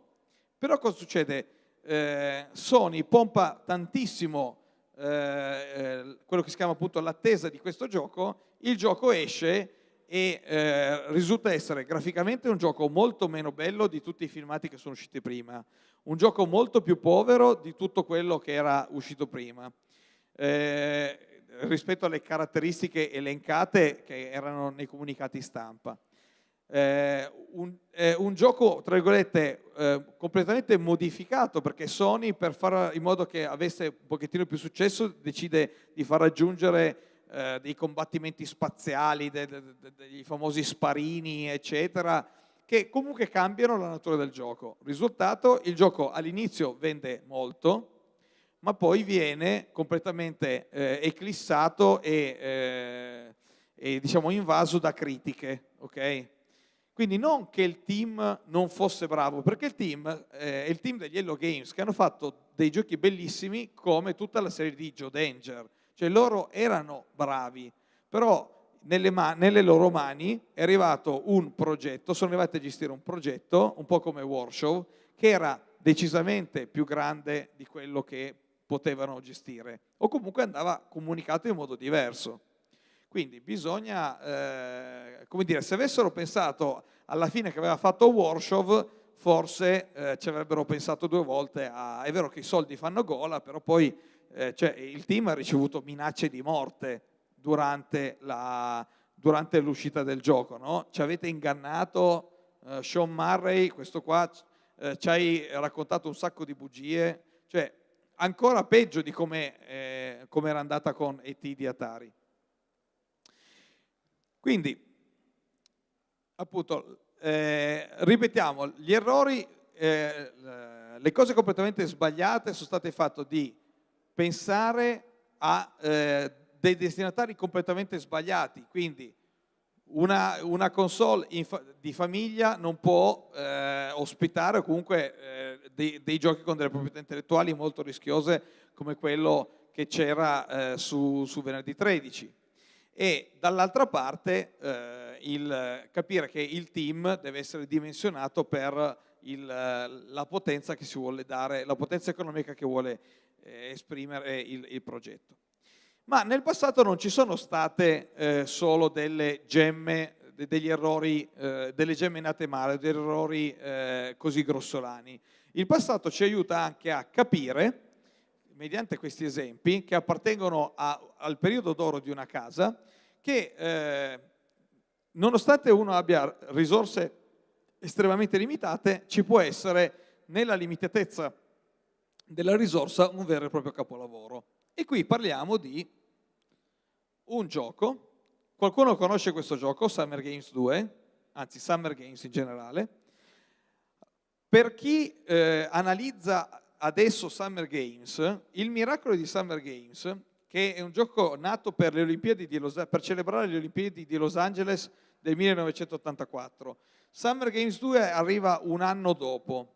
però cosa succede? Eh, Sony pompa tantissimo eh, eh, quello che si chiama appunto l'attesa di questo gioco, il gioco esce e eh, risulta essere graficamente un gioco molto meno bello di tutti i filmati che sono usciti prima, un gioco molto più povero di tutto quello che era uscito prima, eh, rispetto alle caratteristiche elencate che erano nei comunicati stampa. Eh, un, eh, un, gioco, tra virgolette, eh, completamente modificato perché Sony per fare in modo che avesse un pochettino più successo decide di far aggiungere eh, dei combattimenti spaziali, de, de, de, dei famosi sparini, eccetera, che comunque cambiano la natura del gioco. Risultato, il gioco all'inizio vende molto, ma poi viene completamente eh, eclissato e, eh, e diciamo invaso da critiche, ok? Quindi non che il team non fosse bravo, perché il team eh, è il team degli Hello Games che hanno fatto dei giochi bellissimi come tutta la serie di Joe Danger. Cioè loro erano bravi, però nelle, nelle, loro mani è arrivato un progetto, sono arrivati a gestire un progetto, un po' come Warshow, che era decisamente più grande di quello che potevano gestire, o comunque andava comunicato in modo diverso. Quindi bisogna, eh, come dire, se avessero pensato alla fine che aveva fatto Warshaw, forse eh, ci avrebbero pensato due volte a... È vero che i soldi fanno gola, però poi eh, cioè, il team ha ricevuto minacce di morte durante, la, durante l'uscita del gioco, no? Ci avete ingannato, eh, Sean Murray, questo qua, eh, ci hai raccontato un sacco di bugie, cioè ancora peggio di come, eh, era andata con ET di Atari. Quindi, appunto, eh, ripetiamo, gli errori, eh, le cose completamente sbagliate sono state fatte di pensare a eh, dei destinatari completamente sbagliati, quindi una, una console fa di famiglia non può eh, ospitare comunque eh, dei, dei, giochi con delle proprietà intellettuali molto rischiose come quello che c'era eh, su, su venerdì 13 e dall'altra parte eh, il, capire che il team deve essere dimensionato per il, la potenza che si vuole dare, la potenza economica che vuole eh, esprimere il, il, progetto. Ma nel passato non ci sono state eh, solo delle gemme, degli errori, eh, delle gemme nate male, degli errori eh, così grossolani. Il passato ci aiuta anche a capire mediante questi esempi che appartengono a, al periodo d'oro di una casa, che eh, nonostante uno abbia risorse estremamente limitate, ci può essere nella limitatezza della risorsa un vero e proprio capolavoro. E qui parliamo di un gioco, qualcuno conosce questo gioco, Summer Games 2, anzi Summer Games in generale, per chi eh, analizza adesso Summer Games, il miracolo di Summer Games, che è un gioco nato per, Los, per celebrare le Olimpiadi di Los Angeles del 1984, Summer Games 2 arriva un anno dopo.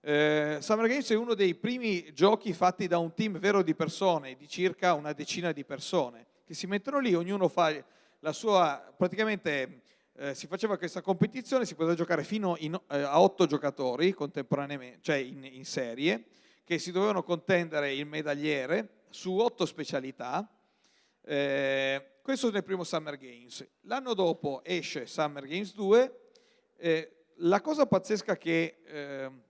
Eh, Summer Games è uno dei primi giochi fatti da un team vero di persone, di circa una decina di persone, che si mettono lì, ognuno fa la sua, praticamente eh, si faceva questa competizione, si poteva giocare fino in, eh, a otto giocatori contemporaneamente, cioè in, in, serie, che si dovevano contendere il medagliere su otto specialità. Eh, questo nel primo Summer Games. L'anno dopo esce Summer Games 2. Eh, la cosa pazzesca che ehm,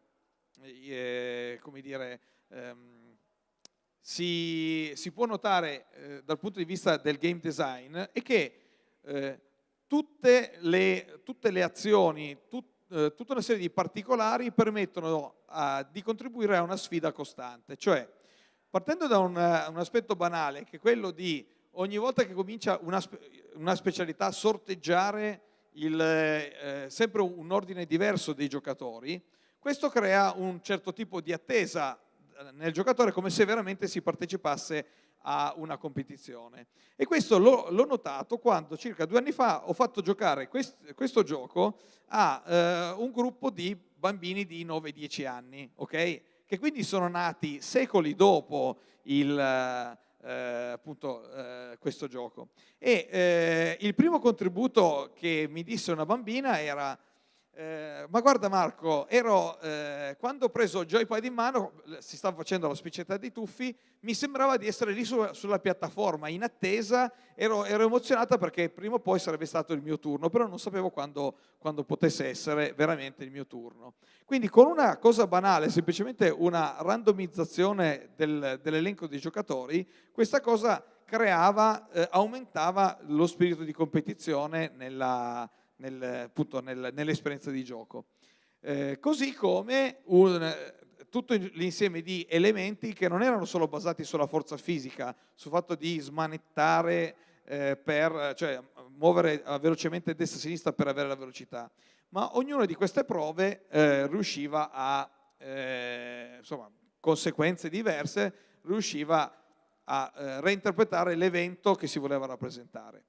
eh, come dire, ehm, si, si, può notare eh, dal punto di vista del game design è che eh, tutte, le, tutte, le, azioni, tut, eh, tutta una serie di particolari permettono di contribuire a una sfida costante, cioè partendo da un, un, aspetto banale che è quello di ogni volta che comincia una, una specialità sorteggiare il, eh, sempre un ordine diverso dei giocatori, questo crea un certo tipo di attesa nel giocatore come se veramente si partecipasse a una competizione. E questo l'ho, notato quando circa due anni fa ho fatto giocare quest, questo gioco a eh, un gruppo di bambini di 9-10 anni, okay? che quindi sono nati secoli dopo il, eh, appunto, eh, questo gioco. E eh, il primo contributo che mi disse una bambina era eh, ma guarda Marco, ero, eh, quando ho preso il joypad in mano, si stava facendo la spiccetta dei tuffi, mi sembrava di essere lì su, sulla piattaforma, in attesa, ero, ero, emozionata perché prima o poi sarebbe stato il mio turno, però non sapevo quando, quando potesse essere veramente il mio turno. Quindi con una cosa banale, semplicemente una randomizzazione del, dell'elenco dei giocatori, questa cosa creava, eh, aumentava lo spirito di competizione nella nel, nel, nell'esperienza di gioco. Eh, così come un, tutto l'insieme di elementi che non erano solo basati sulla forza fisica, sul fatto di smanettare eh, per, cioè muovere velocemente destra e sinistra per avere la velocità, ma ognuna di queste prove eh, riusciva a, eh, insomma, conseguenze diverse, riusciva a eh, reinterpretare l'evento che si voleva rappresentare.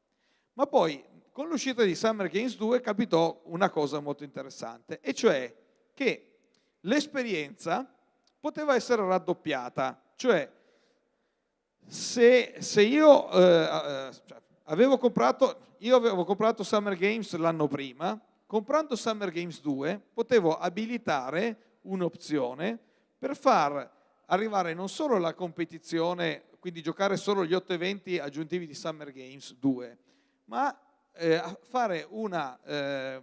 Ma poi con l'uscita di Summer Games 2 capitò una cosa molto interessante, e cioè che l'esperienza poteva essere raddoppiata, cioè se, se io, eh, eh, cioè, avevo comprato, io avevo comprato Summer Games l'anno prima, comprando Summer Games 2 potevo abilitare un'opzione per far arrivare non solo la competizione, quindi giocare solo gli otto eventi aggiuntivi di Summer Games 2, ma eh, fare una, eh,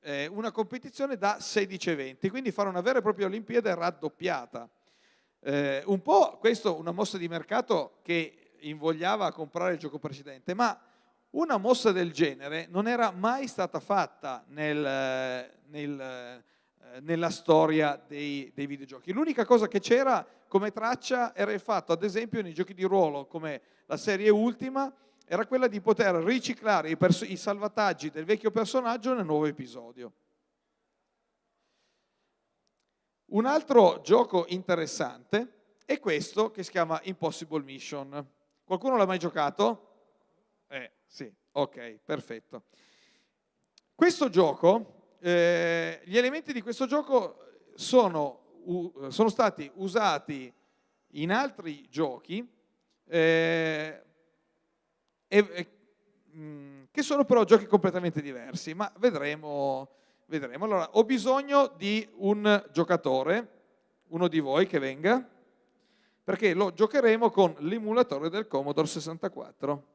eh, una, competizione da 16 eventi, quindi fare una vera e propria Olimpiade raddoppiata. Eh, un po' questo una mossa di mercato che invogliava a comprare il gioco precedente, ma una mossa del genere non era mai stata fatta nel, nel, eh, nella storia dei, dei videogiochi. L'unica cosa che c'era come traccia era il fatto, ad esempio, nei giochi di ruolo come la serie Ultima, era quella di poter riciclare i, i salvataggi del vecchio personaggio nel nuovo episodio. Un altro gioco interessante è questo che si chiama Impossible Mission. Qualcuno l'ha mai giocato? Eh, sì, ok, perfetto. Questo gioco, eh, gli elementi di questo gioco sono, uh, sono stati usati in altri giochi, eh, e, e, mm, che sono però giochi completamente diversi, ma vedremo, vedremo. Allora, ho bisogno di un giocatore, uno di voi che venga, perché lo giocheremo con l'emulatore del Commodore 64.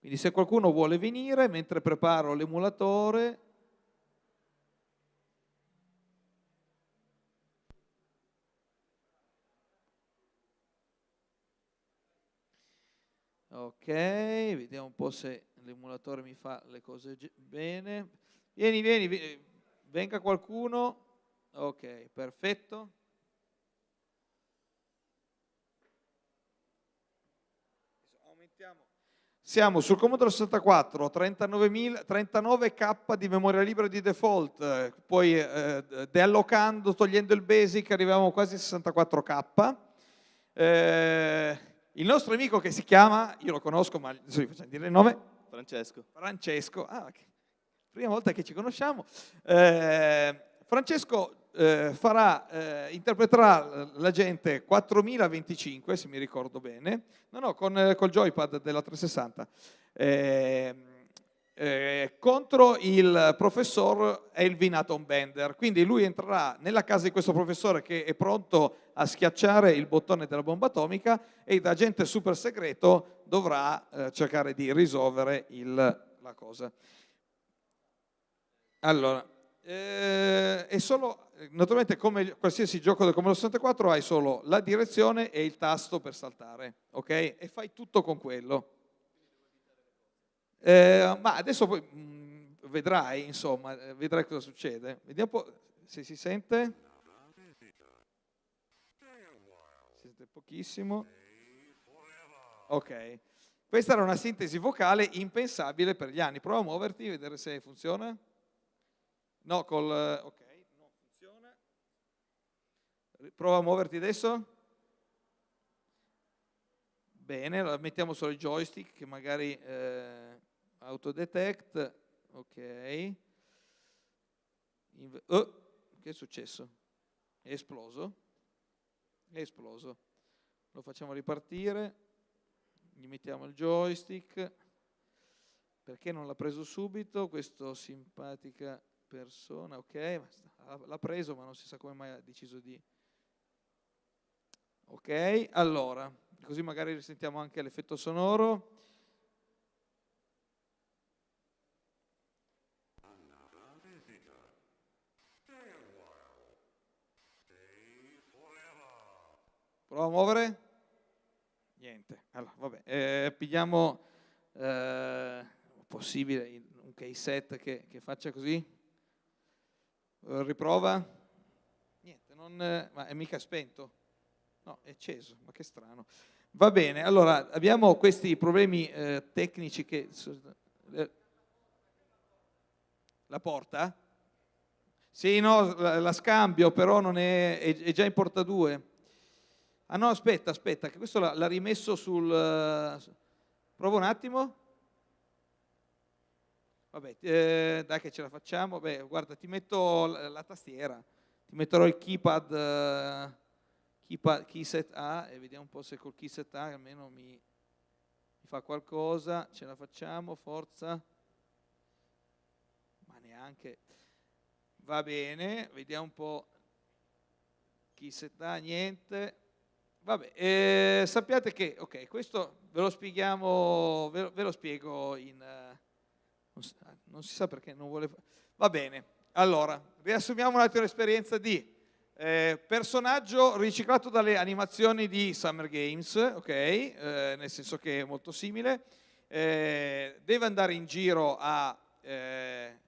Quindi se qualcuno vuole venire, mentre preparo l'emulatore, Ok, vediamo un po' se l'emulatore mi fa le cose bene. Vieni, vieni, venga qualcuno. Ok, perfetto. Siamo sul Commodore 64, 39K di memoria libera di default, poi eh, deallocando, togliendo il basic, arriviamo quasi a 64K. Eh, il nostro amico che si chiama, io lo conosco, ma adesso gli facciamo dire il nome. Francesco. Francesco, ah, prima volta che ci conosciamo. Eh, Francesco eh, farà, eh, interpreterà la gente 4025, se mi ricordo bene, no, no, con eh, col joypad della 360, eh, eh, contro il professor Elvin Atom Bender. Quindi lui entrerà nella casa di questo professore che è pronto a schiacciare il bottone della bomba atomica e da agente super segreto dovrà eh, cercare di risolvere il, la cosa. Allora, eh, è solo, naturalmente come qualsiasi gioco del Commodore 64 hai solo la direzione e il tasto per saltare, ok? E fai tutto con quello. Eh, ma adesso poi mh, mm, vedrai, insomma, eh, vedrai cosa succede. Vediamo un po' se si sente. Si sente pochissimo. Ok. Questa era una sintesi vocale impensabile per gli anni. Prova a muoverti, vedere se funziona. No, col... ok, non funziona. Prova a muoverti adesso. Bene, mettiamo solo il joystick che magari eh, autodetect. Ok. Oh, che è successo? È esploso? È esploso. Lo facciamo ripartire. Gli mettiamo il joystick. Perché non l'ha preso subito? Questo simpatica persona, ok, l'ha preso ma non si sa come mai ha deciso di... Ok, allora, così magari risentiamo anche l'effetto sonoro. Prova a muovere? Allora, vabbè, eh, pigliamo eh, possibile un case set che, che faccia così. Eh, riprova? Niente, non, eh, ma è mica spento? No, è acceso, ma che strano. Va bene, allora abbiamo questi problemi eh, tecnici che... Eh, la porta? Sì, no, la, la scambio, però non è, è, è, già in porta 2. Ah no, aspetta, aspetta, che questo l'ha rimesso sul... Prova un attimo. Vabbè, eh, dai che ce la facciamo. Beh, guarda, ti metto la, la tastiera, ti metterò il keypad, uh, keypad keyset A e vediamo un po' se col keyset A almeno mi, mi fa qualcosa. Ce la facciamo, forza. Ma neanche. Va bene, vediamo un po'. Keyset A, niente. Vabbè, eh, sappiate che, ok, questo ve lo spieghiamo, ve lo, ve lo spiego in... Uh, non si, non si sa perché non vuole... Va bene, allora, riassumiamo un attimo l'esperienza di eh, personaggio riciclato dalle animazioni di Summer Games, ok? Eh, nel senso che è molto simile. Eh, deve andare in giro a eh,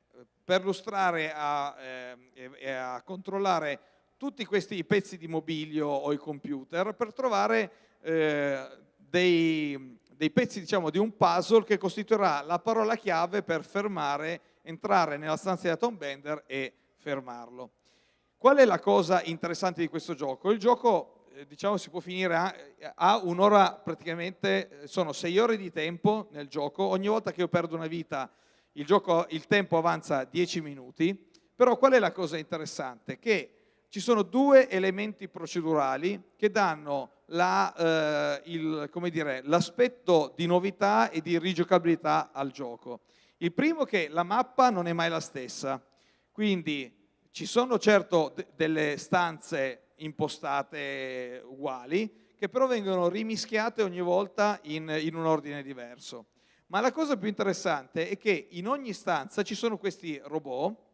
perlustrare a, eh, e a controllare tutti questi pezzi di mobilio o i computer per trovare eh, dei, dei pezzi diciamo, di un puzzle che costituirà la parola chiave per fermare, entrare nella stanza di Atom Bender e fermarlo. Qual è la cosa interessante di questo gioco? Il gioco eh, diciamo, si può finire a, a un'ora praticamente, sono sei ore di tempo nel gioco, ogni volta che io perdo una vita il, gioco, il tempo avanza 10 minuti, però qual è la cosa interessante? Che ci sono due elementi procedurali che danno eh, l'aspetto di novità e di rigiocabilità al gioco. Il primo è che la mappa non è mai la stessa, quindi ci sono certo delle stanze impostate uguali, che però vengono rimischiate ogni volta in, in un ordine diverso. Ma la cosa più interessante è che in ogni stanza ci sono questi robot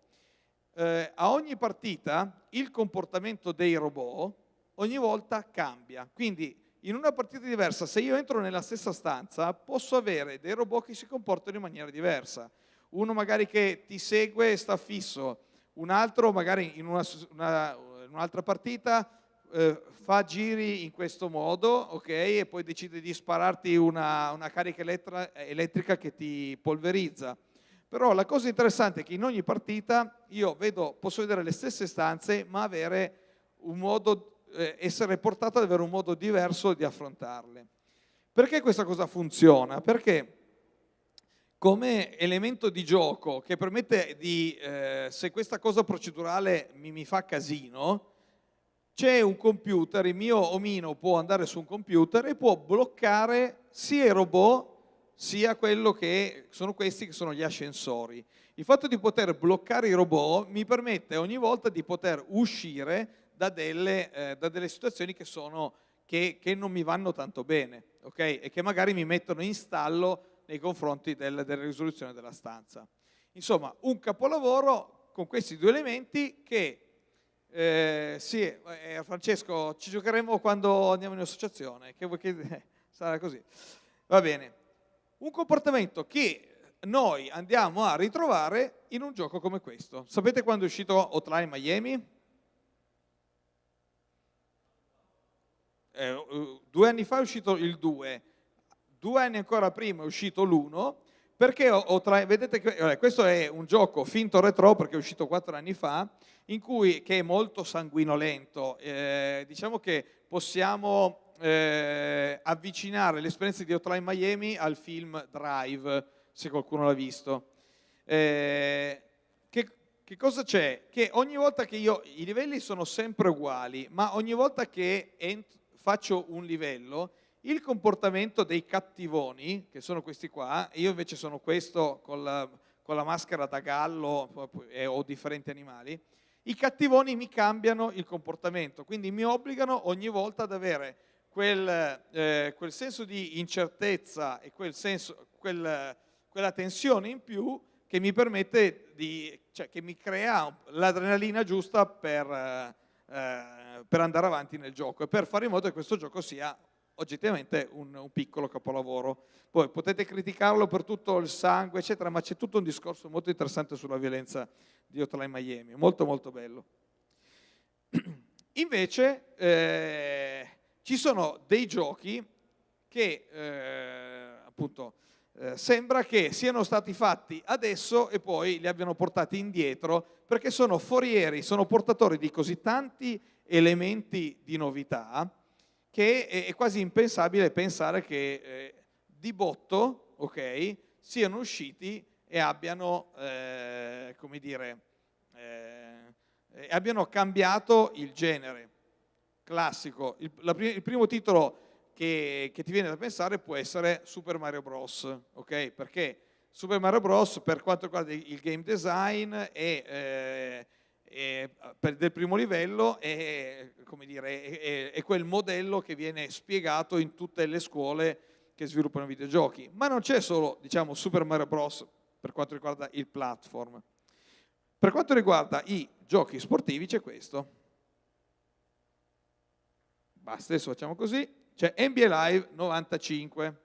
eh, a ogni partita il comportamento dei robot ogni volta cambia. Quindi in una partita diversa, se io entro nella stessa stanza, posso avere dei robot che si comportano in maniera diversa. Uno magari che ti segue e sta fisso, un altro magari in, una, una, un'altra partita eh, fa giri in questo modo, ok, e poi decide di spararti una, una carica elettrica che ti polverizza. Però la cosa interessante è che in ogni partita io vedo, posso vedere le stesse stanze, ma modo, eh, essere portato ad avere un modo diverso di affrontarle. Perché questa cosa funziona? Perché come elemento di gioco che permette di, eh, se questa cosa procedurale mi, mi fa casino, c'è un computer, il mio omino può andare su un computer e può bloccare sia i robot sia quello che sono questi che sono gli ascensori. Il fatto di poter bloccare i robot mi permette ogni volta di poter uscire da delle, eh, da delle situazioni che, sono, che, che, non mi vanno tanto bene okay? e che magari mi mettono in stallo nei confronti del, della risoluzione della stanza. Insomma, un capolavoro con questi due elementi che eh, sì, eh, Francesco, ci giocheremo quando andiamo in associazione, che, che sarà così. Va bene. Un comportamento che noi andiamo a ritrovare in un gioco come questo. Sapete quando è uscito Hotline Miami? Eh, due anni fa è uscito il 2, due anni ancora prima è uscito l'1, perché ho, ho tra, vedete che eh, questo è un gioco finto retro perché è uscito quattro anni fa, in cui, che è molto sanguinolento. Eh, diciamo che possiamo eh, avvicinare l'esperienza di Hotline Miami al film Drive, se qualcuno l'ha visto. Eh, che, che, cosa c'è? Che ogni volta che io, i livelli sono sempre uguali, ma ogni volta che faccio un livello, il comportamento dei cattivoni, che sono questi qua, io invece sono questo con la, con la maschera da gallo eh, o differenti animali, i cattivoni mi cambiano il comportamento, quindi mi obbligano ogni volta ad avere quel, eh, quel senso di incertezza e quel senso, quel, quella tensione in più che mi permette di, cioè che mi crea l'adrenalina giusta per, eh, per andare avanti nel gioco e per fare in modo che questo gioco sia oggettivamente un, un, piccolo capolavoro. Poi potete criticarlo per tutto il sangue, eccetera, ma c'è tutto un discorso molto interessante sulla violenza di Hotline Miami, molto molto bello. Invece eh, ci sono dei giochi che eh, appunto eh, sembra che siano stati fatti adesso e poi li abbiano portati indietro perché sono forieri, sono portatori di così tanti elementi di novità che è, quasi impensabile pensare che eh, di botto okay, siano usciti e abbiano, eh, come dire, eh, abbiano cambiato il genere classico. Il, la, il primo titolo che, che, ti viene da pensare può essere Super Mario Bros. Okay? Perché Super Mario Bros. per quanto riguarda il game design è eh, per, del primo livello è, dire, è, è, quel modello che viene spiegato in tutte le scuole che sviluppano videogiochi. Ma non c'è solo diciamo, Super Mario Bros. per quanto riguarda il platform. Per quanto riguarda i giochi sportivi c'è questo. Basta, adesso facciamo così. C'è NBA Live 95.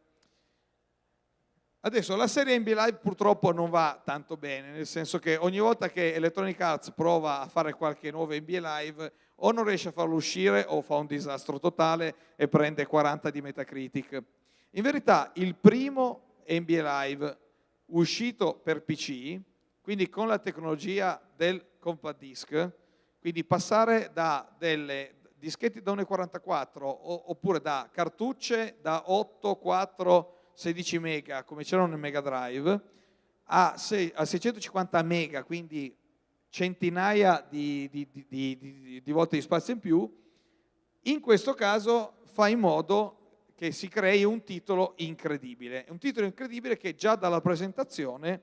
Adesso la serie NBA Live purtroppo non va tanto bene, nel senso che ogni volta che Electronic Arts prova a fare qualche nuova NBA Live o non riesce a farlo uscire o fa un disastro totale e prende 40 di Metacritic. In verità il primo NBA Live uscito per PC, quindi con la tecnologia del compact disc, quindi passare da delle dischetti da 1,44 oppure da cartucce da 8, 4, 16 mega come c'erano nel Mega Drive a, 650 mega, quindi centinaia di, di, di, di, volte di spazio in più, in questo caso fa in modo che si crei un titolo incredibile. Un titolo incredibile che già dalla presentazione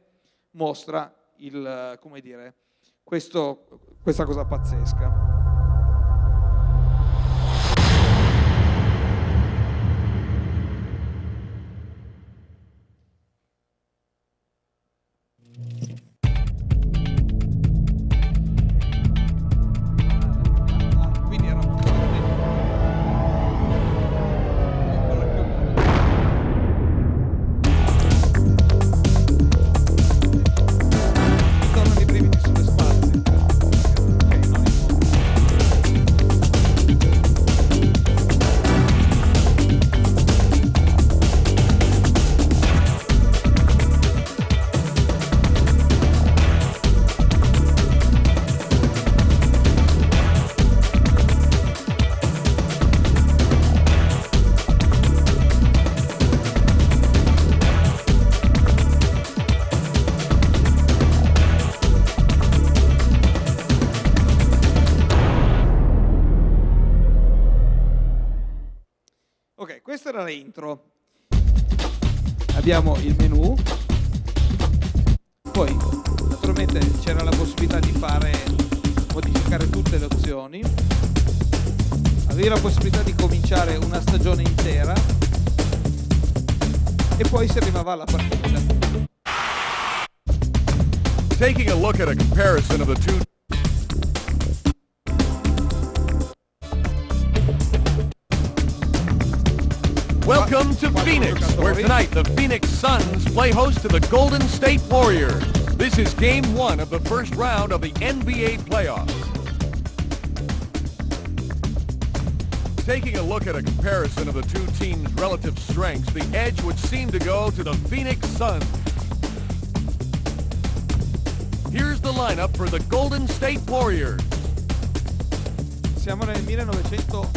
mostra il, dire, questo, questa cosa pazzesca. Abbiamo il menu. To the Golden State Warriors. This is game one of the first round of the NBA playoffs. Taking a look at a comparison of the two teams' relative strengths, the edge would seem to go to the Phoenix Suns. Here's the lineup for the Golden State Warriors. Siamo nel 1994,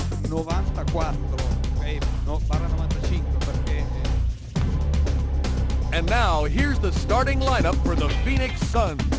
ok? No, barra 95 perché... eh, And now, here's the starting lineup for the Phoenix Suns.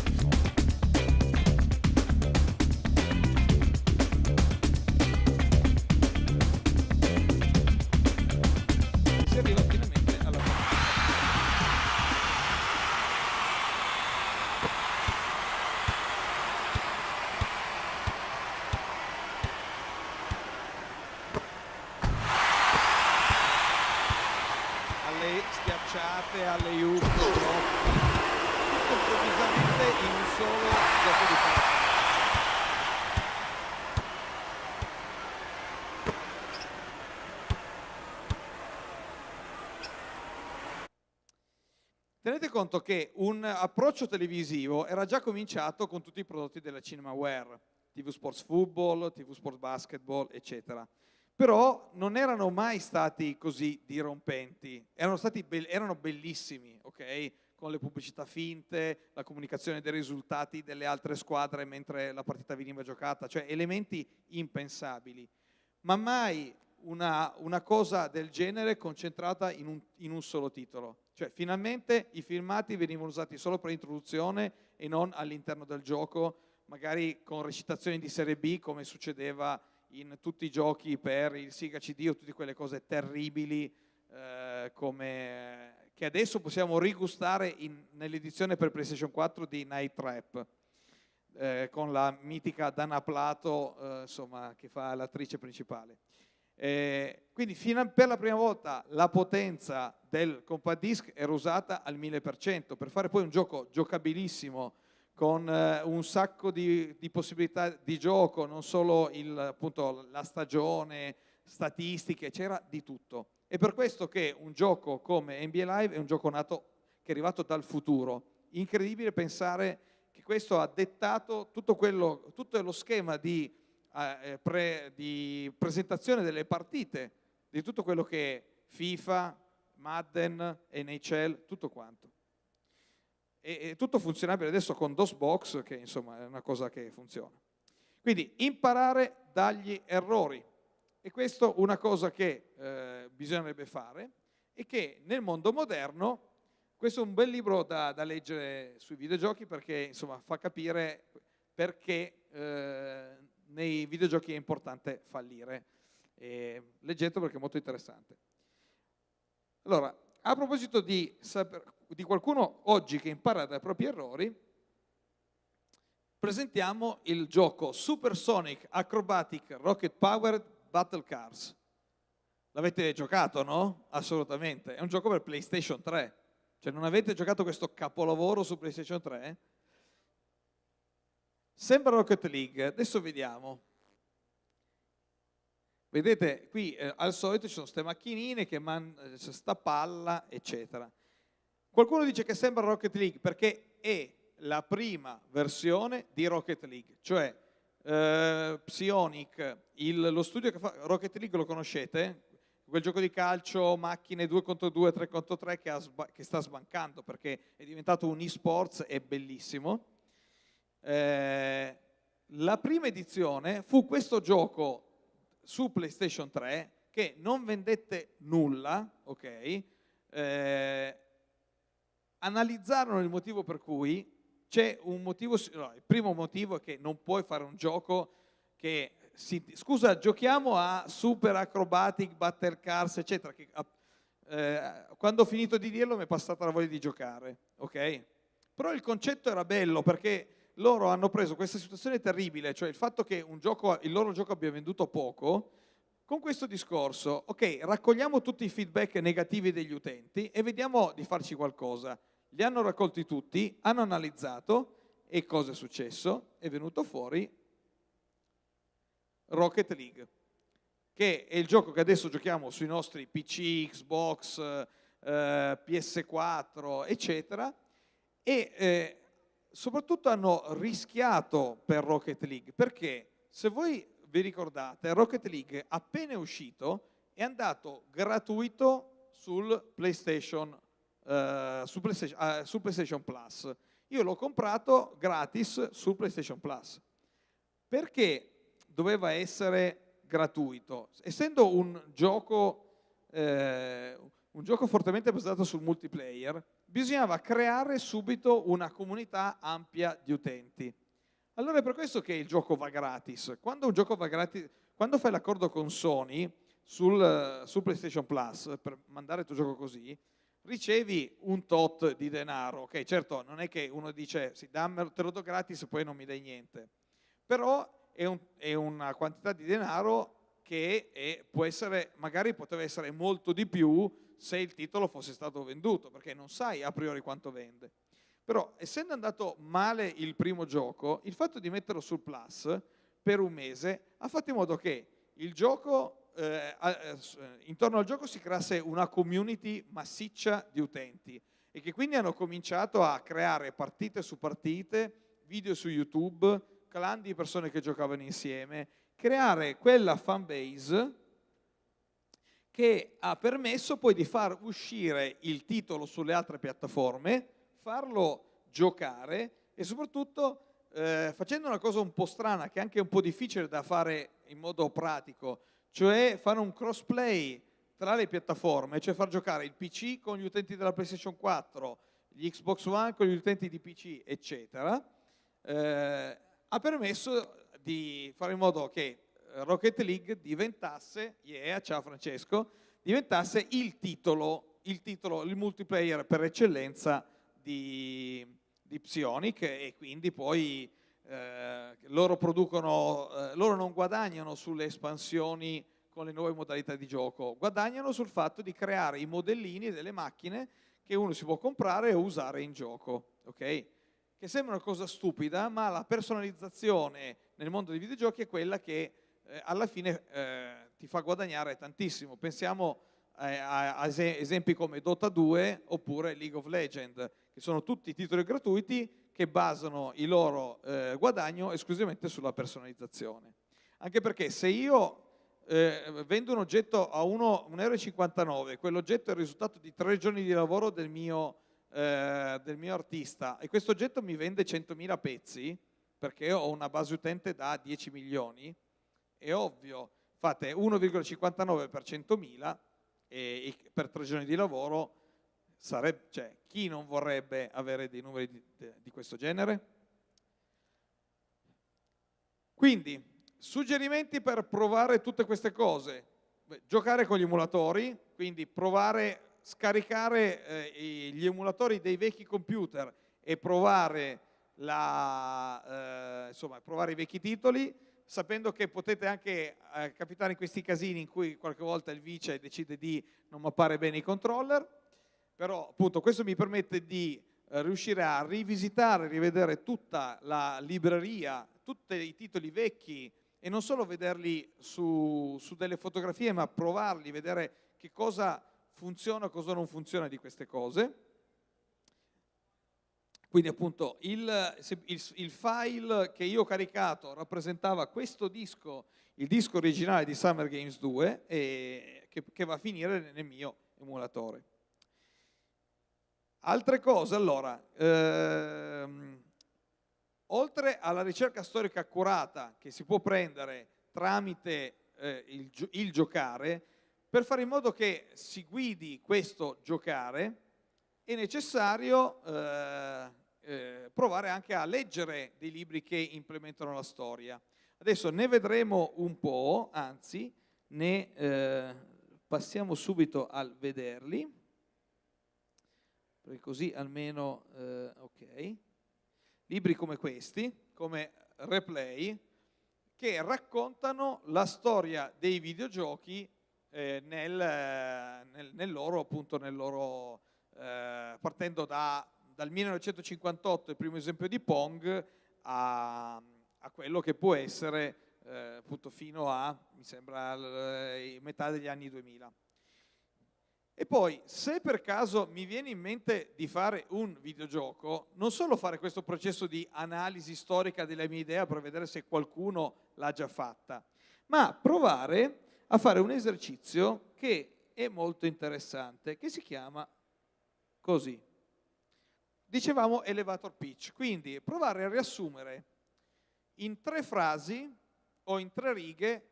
Conto che un approccio televisivo era già cominciato con tutti i prodotti della CinemaWare, TV Sports Football, TV Sports Basketball, eccetera. Però non erano mai stati così dirompenti, erano, stati be- erano bellissimi, ok? Con le pubblicità finte, la comunicazione dei risultati delle altre squadre mentre la partita veniva giocata, cioè elementi impensabili. Ma mai una, una cosa del genere concentrata in un, in un solo titolo. Cioè, finalmente i filmati venivano usati solo per l'introduzione e non all'interno del gioco, magari con recitazioni di serie B, come succedeva in tutti i giochi per il Sega CD o tutte quelle cose terribili eh, come, che adesso possiamo rigustare nell'edizione per PlayStation 4 di Night Trap. eh, con la mitica Dana Plato, eh, insomma, che fa l'attrice principale. Eh, quindi a- per la prima volta la potenza del compact disc era usata al 1000% per fare poi un gioco giocabilissimo con eh, un sacco di, di possibilità di gioco, non solo il, appunto, la stagione, statistiche, c'era di tutto. È per questo che un gioco come NBA Live è un gioco nato che è arrivato dal futuro. Incredibile pensare che questo ha dettato tutto, quello, tutto lo schema di, eh, pre- di presentazione delle partite, di tutto quello che è FIFA, Madden, NHL, tutto quanto. E, e tutto funzionabile adesso con DOSBox, che insomma è una cosa che funziona. Quindi imparare dagli errori. E questo è una cosa che eh, bisognerebbe fare e che nel mondo moderno, questo è un bel libro da, da leggere sui videogiochi perché insomma fa capire perché eh, nei videogiochi è importante fallire. E leggetelo perché è molto interessante. Allora, a proposito di, di qualcuno oggi che impara dai propri errori, presentiamo il gioco Supersonic Acrobatic Rocket Powered Battle Cars. L'avete giocato, no? Assolutamente. È un gioco per PlayStation 3. Cioè, non avete giocato questo capolavoro su PlayStation 3? Sembra Rocket League. Adesso vediamo. Vedete, qui eh, al solito ci sono queste macchinine che man- eh, c'è sta palla, eccetera. Qualcuno dice che sembra Rocket League perché è la prima versione di Rocket League, cioè eh, Psionic, il- lo studio che fa Rocket League lo conoscete? Quel gioco di calcio, macchine 2 contro 2, 3 contro 3 che, che sta sbancando perché è diventato un e-sports, è bellissimo. Eh, la prima edizione fu questo gioco su PlayStation 3 che non vendette nulla, ok? Eh, analizzarono il motivo per cui c'è un motivo, no, il primo motivo è che non puoi fare un gioco che si, scusa, giochiamo a Super Acrobatic, Battle Cars, eccetera, che, eh, quando ho finito di dirlo mi è passata la voglia di giocare, ok? Però il concetto era bello perché loro hanno preso questa situazione terribile, cioè il fatto che gioco, il loro gioco abbia venduto poco, con questo discorso, ok, raccogliamo tutti i feedback negativi degli utenti e vediamo di farci qualcosa. Li hanno raccolti tutti, hanno analizzato e cosa è successo? È venuto fuori Rocket League, che è il gioco che adesso giochiamo sui nostri PC, Xbox, eh, PS4, eccetera, e eh, soprattutto hanno rischiato per Rocket League, perché se voi vi ricordate, Rocket League appena uscito è andato gratuito sul PlayStation, uh, su PlayStation, uh, su PlayStation Plus. Io l'ho comprato gratis su PlayStation Plus. Perché doveva essere gratuito? Essendo un gioco, eh, un gioco fortemente basato sul multiplayer, bisognava creare subito una comunità ampia di utenti. Allora è per questo che il gioco va gratis. Quando gioco va gratis, quando fai l'accordo con Sony sul, sul, PlayStation Plus per mandare il tuo gioco così, ricevi un tot di denaro. Ok, certo, non è che uno dice sì, dammelo, te lo do gratis e poi non mi dai niente. Però è, un, è una quantità di denaro che è, può essere, magari poteva essere molto di più se il titolo fosse stato venduto, perché non sai a priori quanto vende. Però essendo andato male il primo gioco, il fatto di metterlo sul Plus per un mese ha fatto in modo che il gioco, eh, eh, intorno al gioco si creasse una community massiccia di utenti e che quindi hanno cominciato a creare partite su partite, video su YouTube, clan di persone che giocavano insieme, creare quella fanbase che ha permesso poi di far uscire il titolo sulle altre piattaforme farlo giocare e soprattutto eh, facendo una cosa un po' strana, che è anche un po' difficile da fare in modo pratico, cioè fare un crossplay tra le piattaforme, cioè far giocare il PC con gli utenti della PlayStation 4, gli Xbox One con gli utenti di PC, eccetera, eh, ha permesso di fare in modo che Rocket League diventasse, yeah, ciao Francesco, diventasse il titolo, il titolo, il multiplayer per eccellenza di, di Psionic e quindi poi eh, loro producono, eh, loro non guadagnano sulle espansioni con le nuove modalità di gioco, guadagnano sul fatto di creare i modellini delle macchine che uno si può comprare e usare in gioco, ok? Che sembra una cosa stupida, ma la personalizzazione nel mondo dei videogiochi è quella che eh, alla fine eh, ti fa guadagnare tantissimo. Pensiamo eh, a, a esempi come Dota 2 oppure League of Legends, che sono tutti titoli gratuiti che basano il loro eh, guadagno esclusivamente sulla personalizzazione. Anche perché se io eh, vendo un oggetto a 1,59 euro, quell'oggetto è il risultato di tre giorni di lavoro del mio, eh, del mio artista e questo oggetto mi vende 100.000 pezzi, perché ho una base utente da 10 milioni, è ovvio, fate 1,59 per 100.000 e, e per tre giorni di lavoro Sarebbe, cioè, chi non vorrebbe avere dei numeri di, di questo genere? Quindi, suggerimenti per provare tutte queste cose. Giocare con gli emulatori, quindi provare, scaricare eh, gli emulatori dei vecchi computer e provare, la, eh, insomma, provare i vecchi titoli, sapendo che potete anche eh, capitare in questi casini in cui qualche volta il vice decide di non mappare bene i controller, però appunto questo mi permette di eh, riuscire a rivisitare, rivedere tutta la libreria, tutti i titoli vecchi e non solo vederli su, su delle fotografie, ma provarli, vedere che cosa funziona, cosa non funziona di queste cose. Quindi appunto il, il, il, file che io ho caricato rappresentava questo disco, il disco originale di Summer Games 2, e, che, che va a finire nel mio emulatore. Altre cose, allora, ehm, oltre alla ricerca storica accurata che si può prendere tramite eh, il, il, giocare, per fare in modo che si guidi questo giocare è necessario eh, eh, provare anche a leggere dei libri che implementano la storia. Ad Adesso ne vedremo un po', anzi ne eh, passiamo subito al vederli, perché così almeno, eh, ok, libri come questi, come Replay, che raccontano la storia dei videogiochi eh, nel, nel, nel, loro, appunto, nel loro, eh, partendo da, dal 1958, il primo esempio di Pong, a, a quello che può essere eh, appunto fino a, mi sembra, l, metà degli anni 2000. E poi, se per caso mi viene in mente di fare un videogioco, non solo fare questo processo di analisi storica della mia idea per vedere se qualcuno l'ha già fatta, ma provare a fare un esercizio che è molto interessante, che si chiama così. Dicevamo elevator pitch, quindi provare a riassumere in tre frasi o in tre righe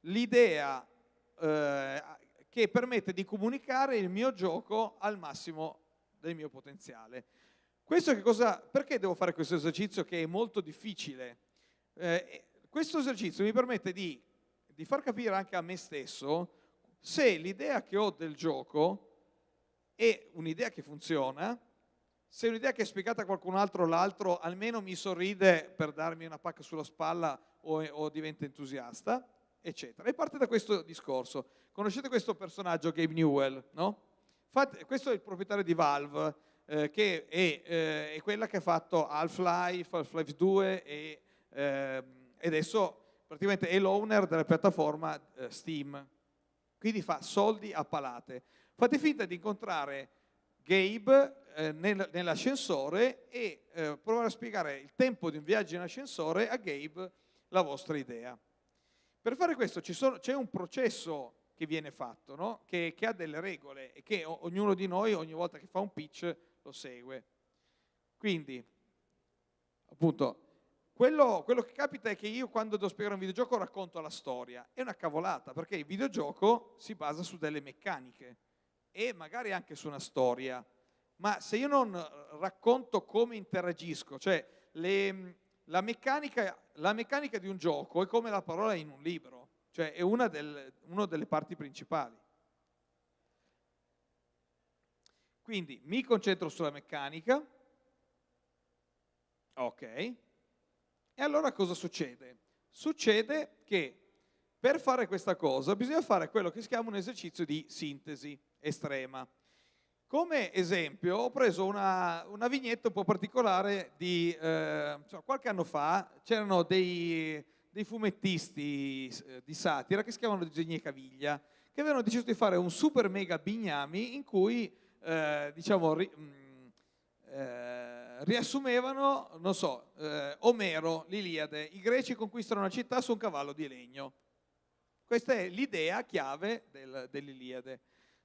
l'idea eh, che permette di comunicare il mio gioco al massimo del mio potenziale. Questo che cosa, perché devo fare questo esercizio che è molto difficile? Eh, questo esercizio mi permette di, di far capire anche a me stesso se l'idea che ho del gioco è un'idea che funziona, se un'idea che è spiegata a qualcun altro, l'altro almeno mi sorride per darmi una pacca sulla spalla o, o diventa entusiasta, eccetera. E parte da questo discorso. Conoscete questo personaggio, Gabe Newell, no? Fate, questo è il proprietario di Valve, eh, che è, eh, è, quella che ha fatto Half-Life, Half-Life 2 e, eh, adesso praticamente è l'owner della piattaforma eh, Steam. Quindi fa soldi a palate. Fate finta di incontrare Gabe eh, nel, nell'ascensore e eh, provare a spiegare il tempo di un viaggio in ascensore a Gabe la vostra idea. Per fare questo c'è un processo che viene fatto, no? che, che, ha delle regole e che ognuno di noi ogni volta che fa un pitch lo segue. Quindi, appunto, quello, quello, che capita è che io quando devo spiegare un videogioco racconto la storia. È una cavolata, perché il videogioco si basa su delle meccaniche e magari anche su una storia. Ma se io non racconto come interagisco, cioè le, la, meccanica, la meccanica di un gioco è come la parola in un libro cioè è una, del, una delle parti principali. Quindi mi concentro sulla meccanica, ok, e allora cosa succede? Succede che per fare questa cosa bisogna fare quello che si chiama un esercizio di sintesi estrema. Come esempio ho preso una, una vignetta un po' particolare di eh, cioè, qualche anno fa, c'erano dei, dei fumettisti eh, di satira che si chiamano Disegni e Caviglia, che avevano deciso di fare un super mega bignami in cui, eh, diciamo, ri, mh, mm, eh, riassumevano, non so, eh, Omero, l'Iliade, i greci conquistano una città su un cavallo di legno. Questa è l'idea chiave del, dell'Iliade.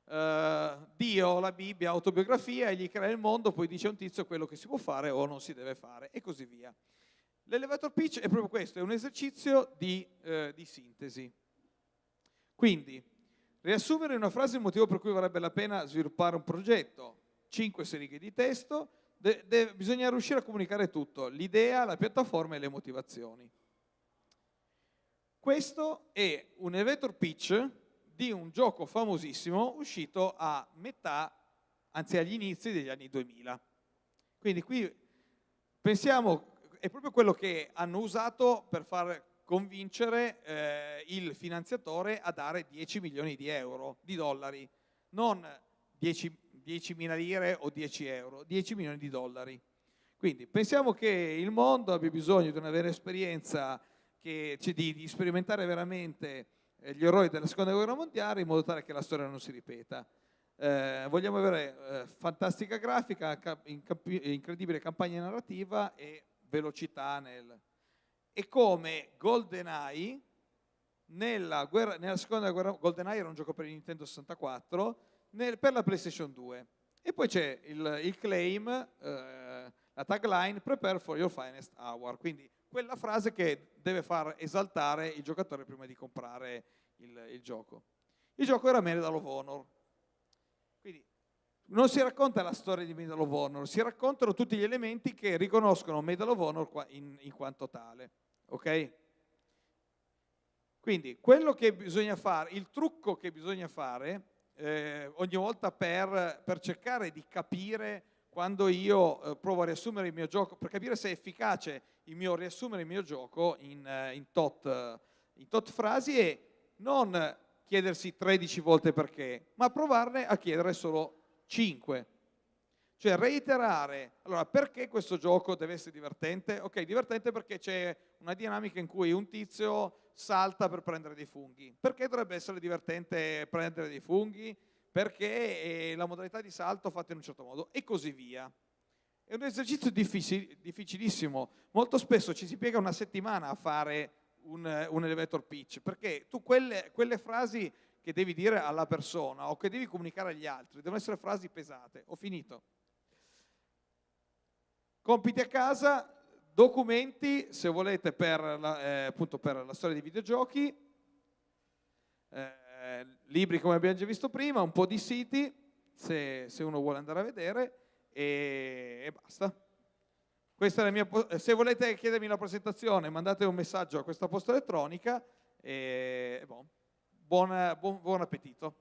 Uh, Dio, la Bibbia, autobiografia, egli crea il mondo, poi dice a un tizio quello che si può fare o non si deve fare, e così via. L'elevator pitch è proprio questo, è un esercizio di, eh, di sintesi. Quindi, riassumere in una frase il motivo per cui varrebbe la pena sviluppare un progetto, cinque righe di testo, de, de, bisogna riuscire a comunicare tutto, l'idea, la piattaforma e le motivazioni. Questo è un elevator pitch di un gioco famosissimo uscito a metà, anzi agli inizi degli anni 2000. Quindi qui pensiamo è proprio quello che hanno usato per far convincere eh, il finanziatore a dare 10 milioni di euro, di dollari, non 10, 10 mila lire o 10 euro, 10 milioni di dollari. Quindi pensiamo che il mondo abbia bisogno di una vera esperienza, che, cioè di, di, sperimentare veramente gli errori della seconda guerra mondiale in modo tale che la storia non si ripeta. Eh, vogliamo avere eh, fantastica grafica, incredibile campagna narrativa e velocità nel... E come GoldenEye, nella, guerra, nella seconda guerra, GoldenEye era un gioco per il Nintendo 64, nel, per la PlayStation 2. E poi c'è il, il, claim, eh, la tagline, prepare for your finest hour, quindi quella frase che deve far esaltare il giocatore prima di comprare il, il gioco. Il gioco era Medal of Honor. Quindi non si racconta la storia di Medal of Honor, si raccontano tutti gli elementi che riconoscono Medal of Honor in, in quanto tale. Ok? Quindi quello che bisogna fare, il trucco che bisogna fare eh, ogni volta per, per, cercare di capire quando io eh, provo a riassumere il mio gioco, per capire se è efficace il mio riassumere il mio gioco in, eh, in, tot, in tot frasi è non chiedersi 13 volte perché, ma provarne a chiedere solo 5. Cioè reiterare, allora perché questo gioco deve essere divertente? Ok, divertente perché c'è una dinamica in cui un tizio salta per prendere dei funghi. Perché dovrebbe essere divertente prendere dei funghi? Perché la modalità di salto fatta in un certo modo e così via. È un esercizio difficil difficilissimo. Molto spesso ci si piega una settimana a fare un, un elevator pitch, perché tu quelle, quelle frasi che devi dire alla persona o che devi comunicare agli altri devono essere frasi pesate. Ho finito. Compiti a casa, documenti, se volete, per la, eh, appunto per la storia dei videogiochi, eh, libri come abbiamo già visto prima, un po' di siti, se, se uno vuole andare a vedere, e, e basta. Mia, se volete chiedermi la presentazione, mandate un messaggio a questa posta elettronica e, e bon, buon, buon, buon appetito.